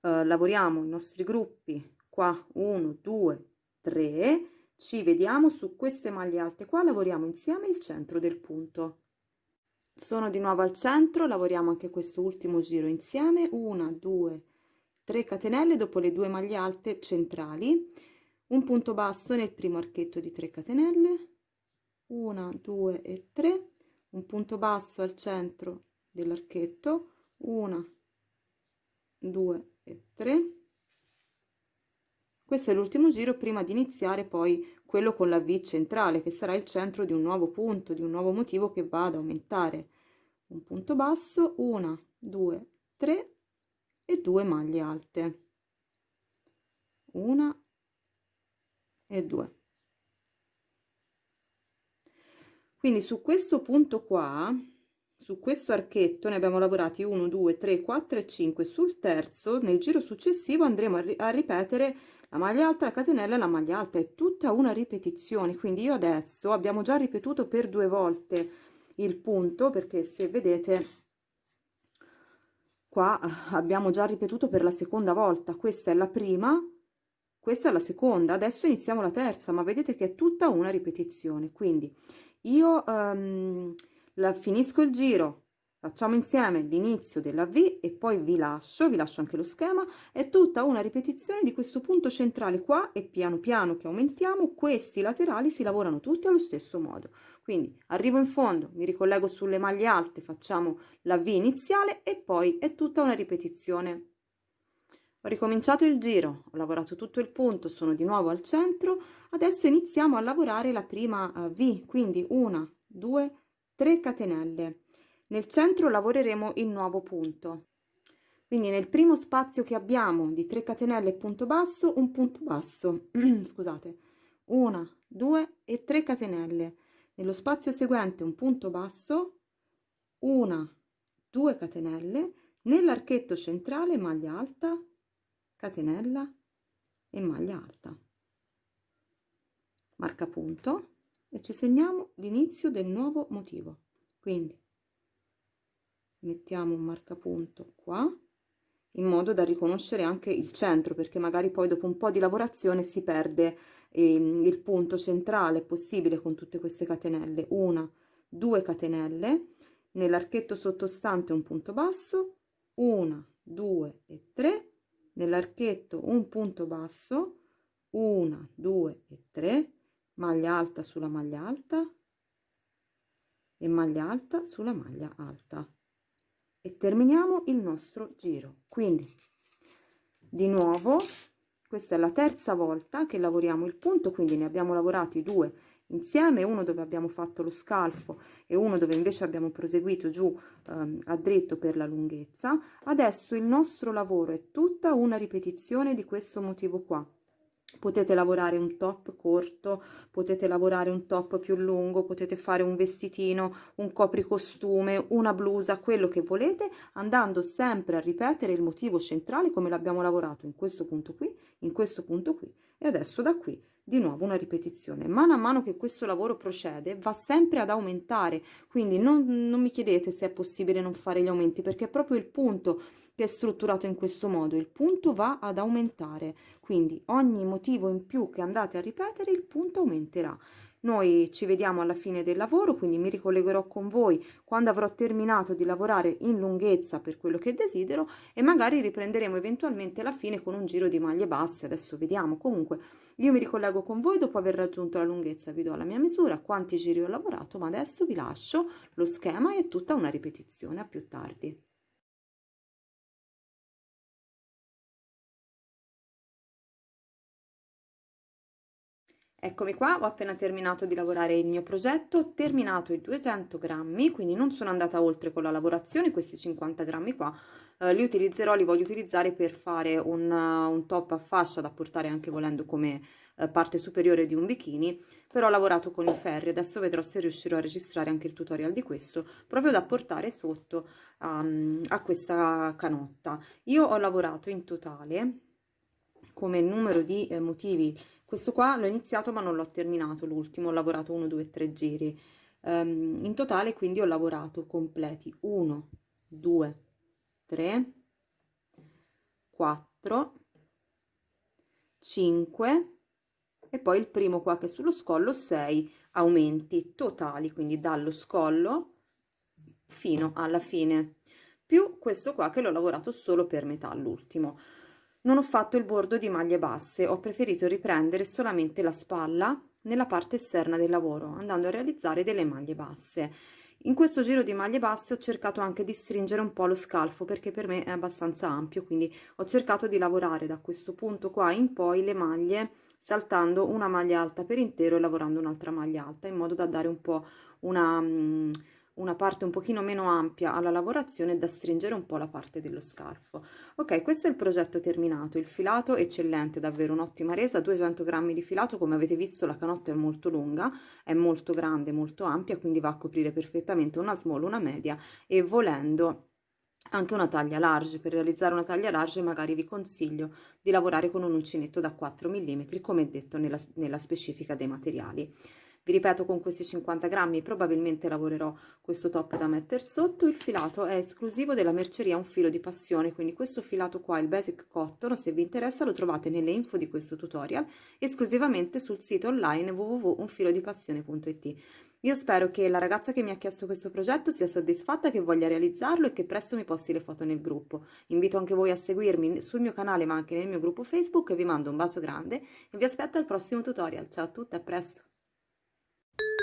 eh, lavoriamo i nostri gruppi qua 1 2 3 ci vediamo su queste maglie alte qua lavoriamo insieme il centro del punto. Sono di nuovo al centro lavoriamo anche questo ultimo giro insieme 1 2 3 catenelle dopo le due maglie alte centrali un punto basso nel primo archetto di 3 catenelle. 1 2 e 3 un punto basso al centro dell'archetto. 1 2 e 3 questo è l'ultimo giro prima di iniziare poi quello con la V centrale che sarà il centro di un nuovo punto di un nuovo motivo che va ad aumentare. Un punto basso 1 2 3 e 2 maglie alte. Una e 2 quindi su questo punto qua su questo archetto ne abbiamo lavorati 1 2 3 4 e 5 sul terzo nel giro successivo andremo a, ri a ripetere la maglia alta la catenella e la maglia alta. È tutta una ripetizione. Quindi io adesso abbiamo già ripetuto per due volte il punto perché se vedete qua abbiamo già ripetuto per la seconda volta. Questa è la prima questa è la seconda adesso iniziamo la terza ma vedete che è tutta una ripetizione. Quindi io um, la finisco il giro facciamo insieme l'inizio della V e poi vi lascio vi lascio anche lo schema. È tutta una ripetizione di questo punto centrale qua e piano piano che aumentiamo questi laterali si lavorano tutti allo stesso modo. Quindi arrivo in fondo mi ricollego sulle maglie alte facciamo la V iniziale e poi è tutta una ripetizione ho ricominciato il giro, ho lavorato tutto il punto, sono di nuovo al centro, adesso iniziamo a lavorare la prima uh, V, quindi una, due, tre catenelle. Nel centro lavoreremo il nuovo punto. Quindi nel primo spazio che abbiamo di 3 catenelle punto basso, un punto basso, scusate, una, due e 3 catenelle. Nello spazio seguente un punto basso, una, due catenelle, nell'archetto centrale maglia alta, catenella e maglia alta. Marca punto e ci segniamo l'inizio del nuovo motivo. Quindi mettiamo un marcapunto qua in modo da riconoscere anche il centro perché magari poi dopo un po di lavorazione si perde eh, il punto centrale possibile con tutte queste catenelle. Una due catenelle nell'archetto sottostante un punto basso una due e tre nell'archetto un punto basso 1 2 e 3 maglia alta sulla maglia alta e maglia alta sulla maglia alta. E terminiamo il nostro giro. Quindi di nuovo questa è la terza volta che lavoriamo il punto quindi ne abbiamo lavorati due insieme uno dove abbiamo fatto lo scalfo e uno dove invece abbiamo proseguito giù ehm, a dritto per la lunghezza adesso il nostro lavoro è tutta una ripetizione di questo motivo qua. Potete lavorare un top corto potete lavorare un top più lungo potete fare un vestitino un copricostume una blusa quello che volete andando sempre a ripetere il motivo centrale come l'abbiamo lavorato in questo punto qui in questo punto qui e adesso da qui di nuovo una ripetizione. Mano a mano che questo lavoro procede va sempre ad aumentare. Quindi non, non mi chiedete se è possibile non fare gli aumenti perché è proprio il punto che è strutturato in questo modo. Il punto va ad aumentare. Quindi ogni motivo in più che andate a ripetere il punto aumenterà Noi ci vediamo alla fine del lavoro, quindi mi ricollegherò con voi quando avrò terminato di lavorare in lunghezza per quello che desidero e magari riprenderemo eventualmente alla fine con un giro di maglie basse, adesso vediamo. Comunque io mi ricollego con voi dopo aver raggiunto la lunghezza, vi do la mia misura, quanti giri ho lavorato, ma adesso vi lascio lo schema e tutta una ripetizione, a più tardi. Eccomi qua, ho appena terminato di lavorare il mio progetto, ho terminato i 200 grammi, quindi non sono andata oltre con la lavorazione, questi 50 grammi qua eh, li utilizzerò, li voglio utilizzare per fare un, un, top a fascia da portare anche volendo come eh, parte superiore di un bikini, però ho lavorato con i ferri, adesso vedrò se riuscirò a registrare anche il tutorial di questo, proprio da portare sotto um, a questa canotta. Io ho lavorato in totale come numero di eh, motivi questo qua l'ho iniziato ma non l'ho terminato l'ultimo, ho lavorato 1, 2, 3 giri. Um, in totale quindi ho lavorato completi 1, 2, 3, 4, 5 e poi il primo qua che è sullo scollo 6 aumenti totali, quindi dallo scollo fino alla fine, più questo qua che l'ho lavorato solo per metà, l'ultimo. Non ho fatto il bordo di maglie basse, ho preferito riprendere solamente la spalla nella parte esterna del lavoro, andando a realizzare delle maglie basse. In questo giro di maglie basse ho cercato anche di stringere un po' lo scalfo perché per me è abbastanza ampio, quindi ho cercato di lavorare da questo punto qua in poi le maglie saltando una maglia alta per intero e lavorando un'altra maglia alta in modo da dare un po' una... Una parte un pochino meno ampia alla lavorazione da stringere un po' la parte dello scarfo. Ok questo è il progetto terminato. Il filato eccellente davvero un'ottima resa. 200 grammi di filato come avete visto la canotta è molto lunga è molto grande molto ampia quindi va a coprire perfettamente una small una media e volendo anche una taglia large. Per realizzare una taglia large magari vi consiglio di lavorare con un uncinetto da 4 mm come detto nella, nella specifica dei materiali vi ripeto con questi 50 grammi probabilmente lavorerò questo top da mettere sotto il filato è esclusivo della merceria un filo di passione quindi questo filato qua il basic cotton se vi interessa lo trovate nelle info di questo tutorial esclusivamente sul sito online www.unfilodipassione.it io spero che la ragazza che mi ha chiesto questo progetto sia soddisfatta, che voglia realizzarlo e che presto mi posti le foto nel gruppo. Invito anche voi a seguirmi sul mio canale ma anche nel mio gruppo Facebook e vi mando un bacio grande e vi aspetto al prossimo tutorial. Ciao a tutte, a presto! you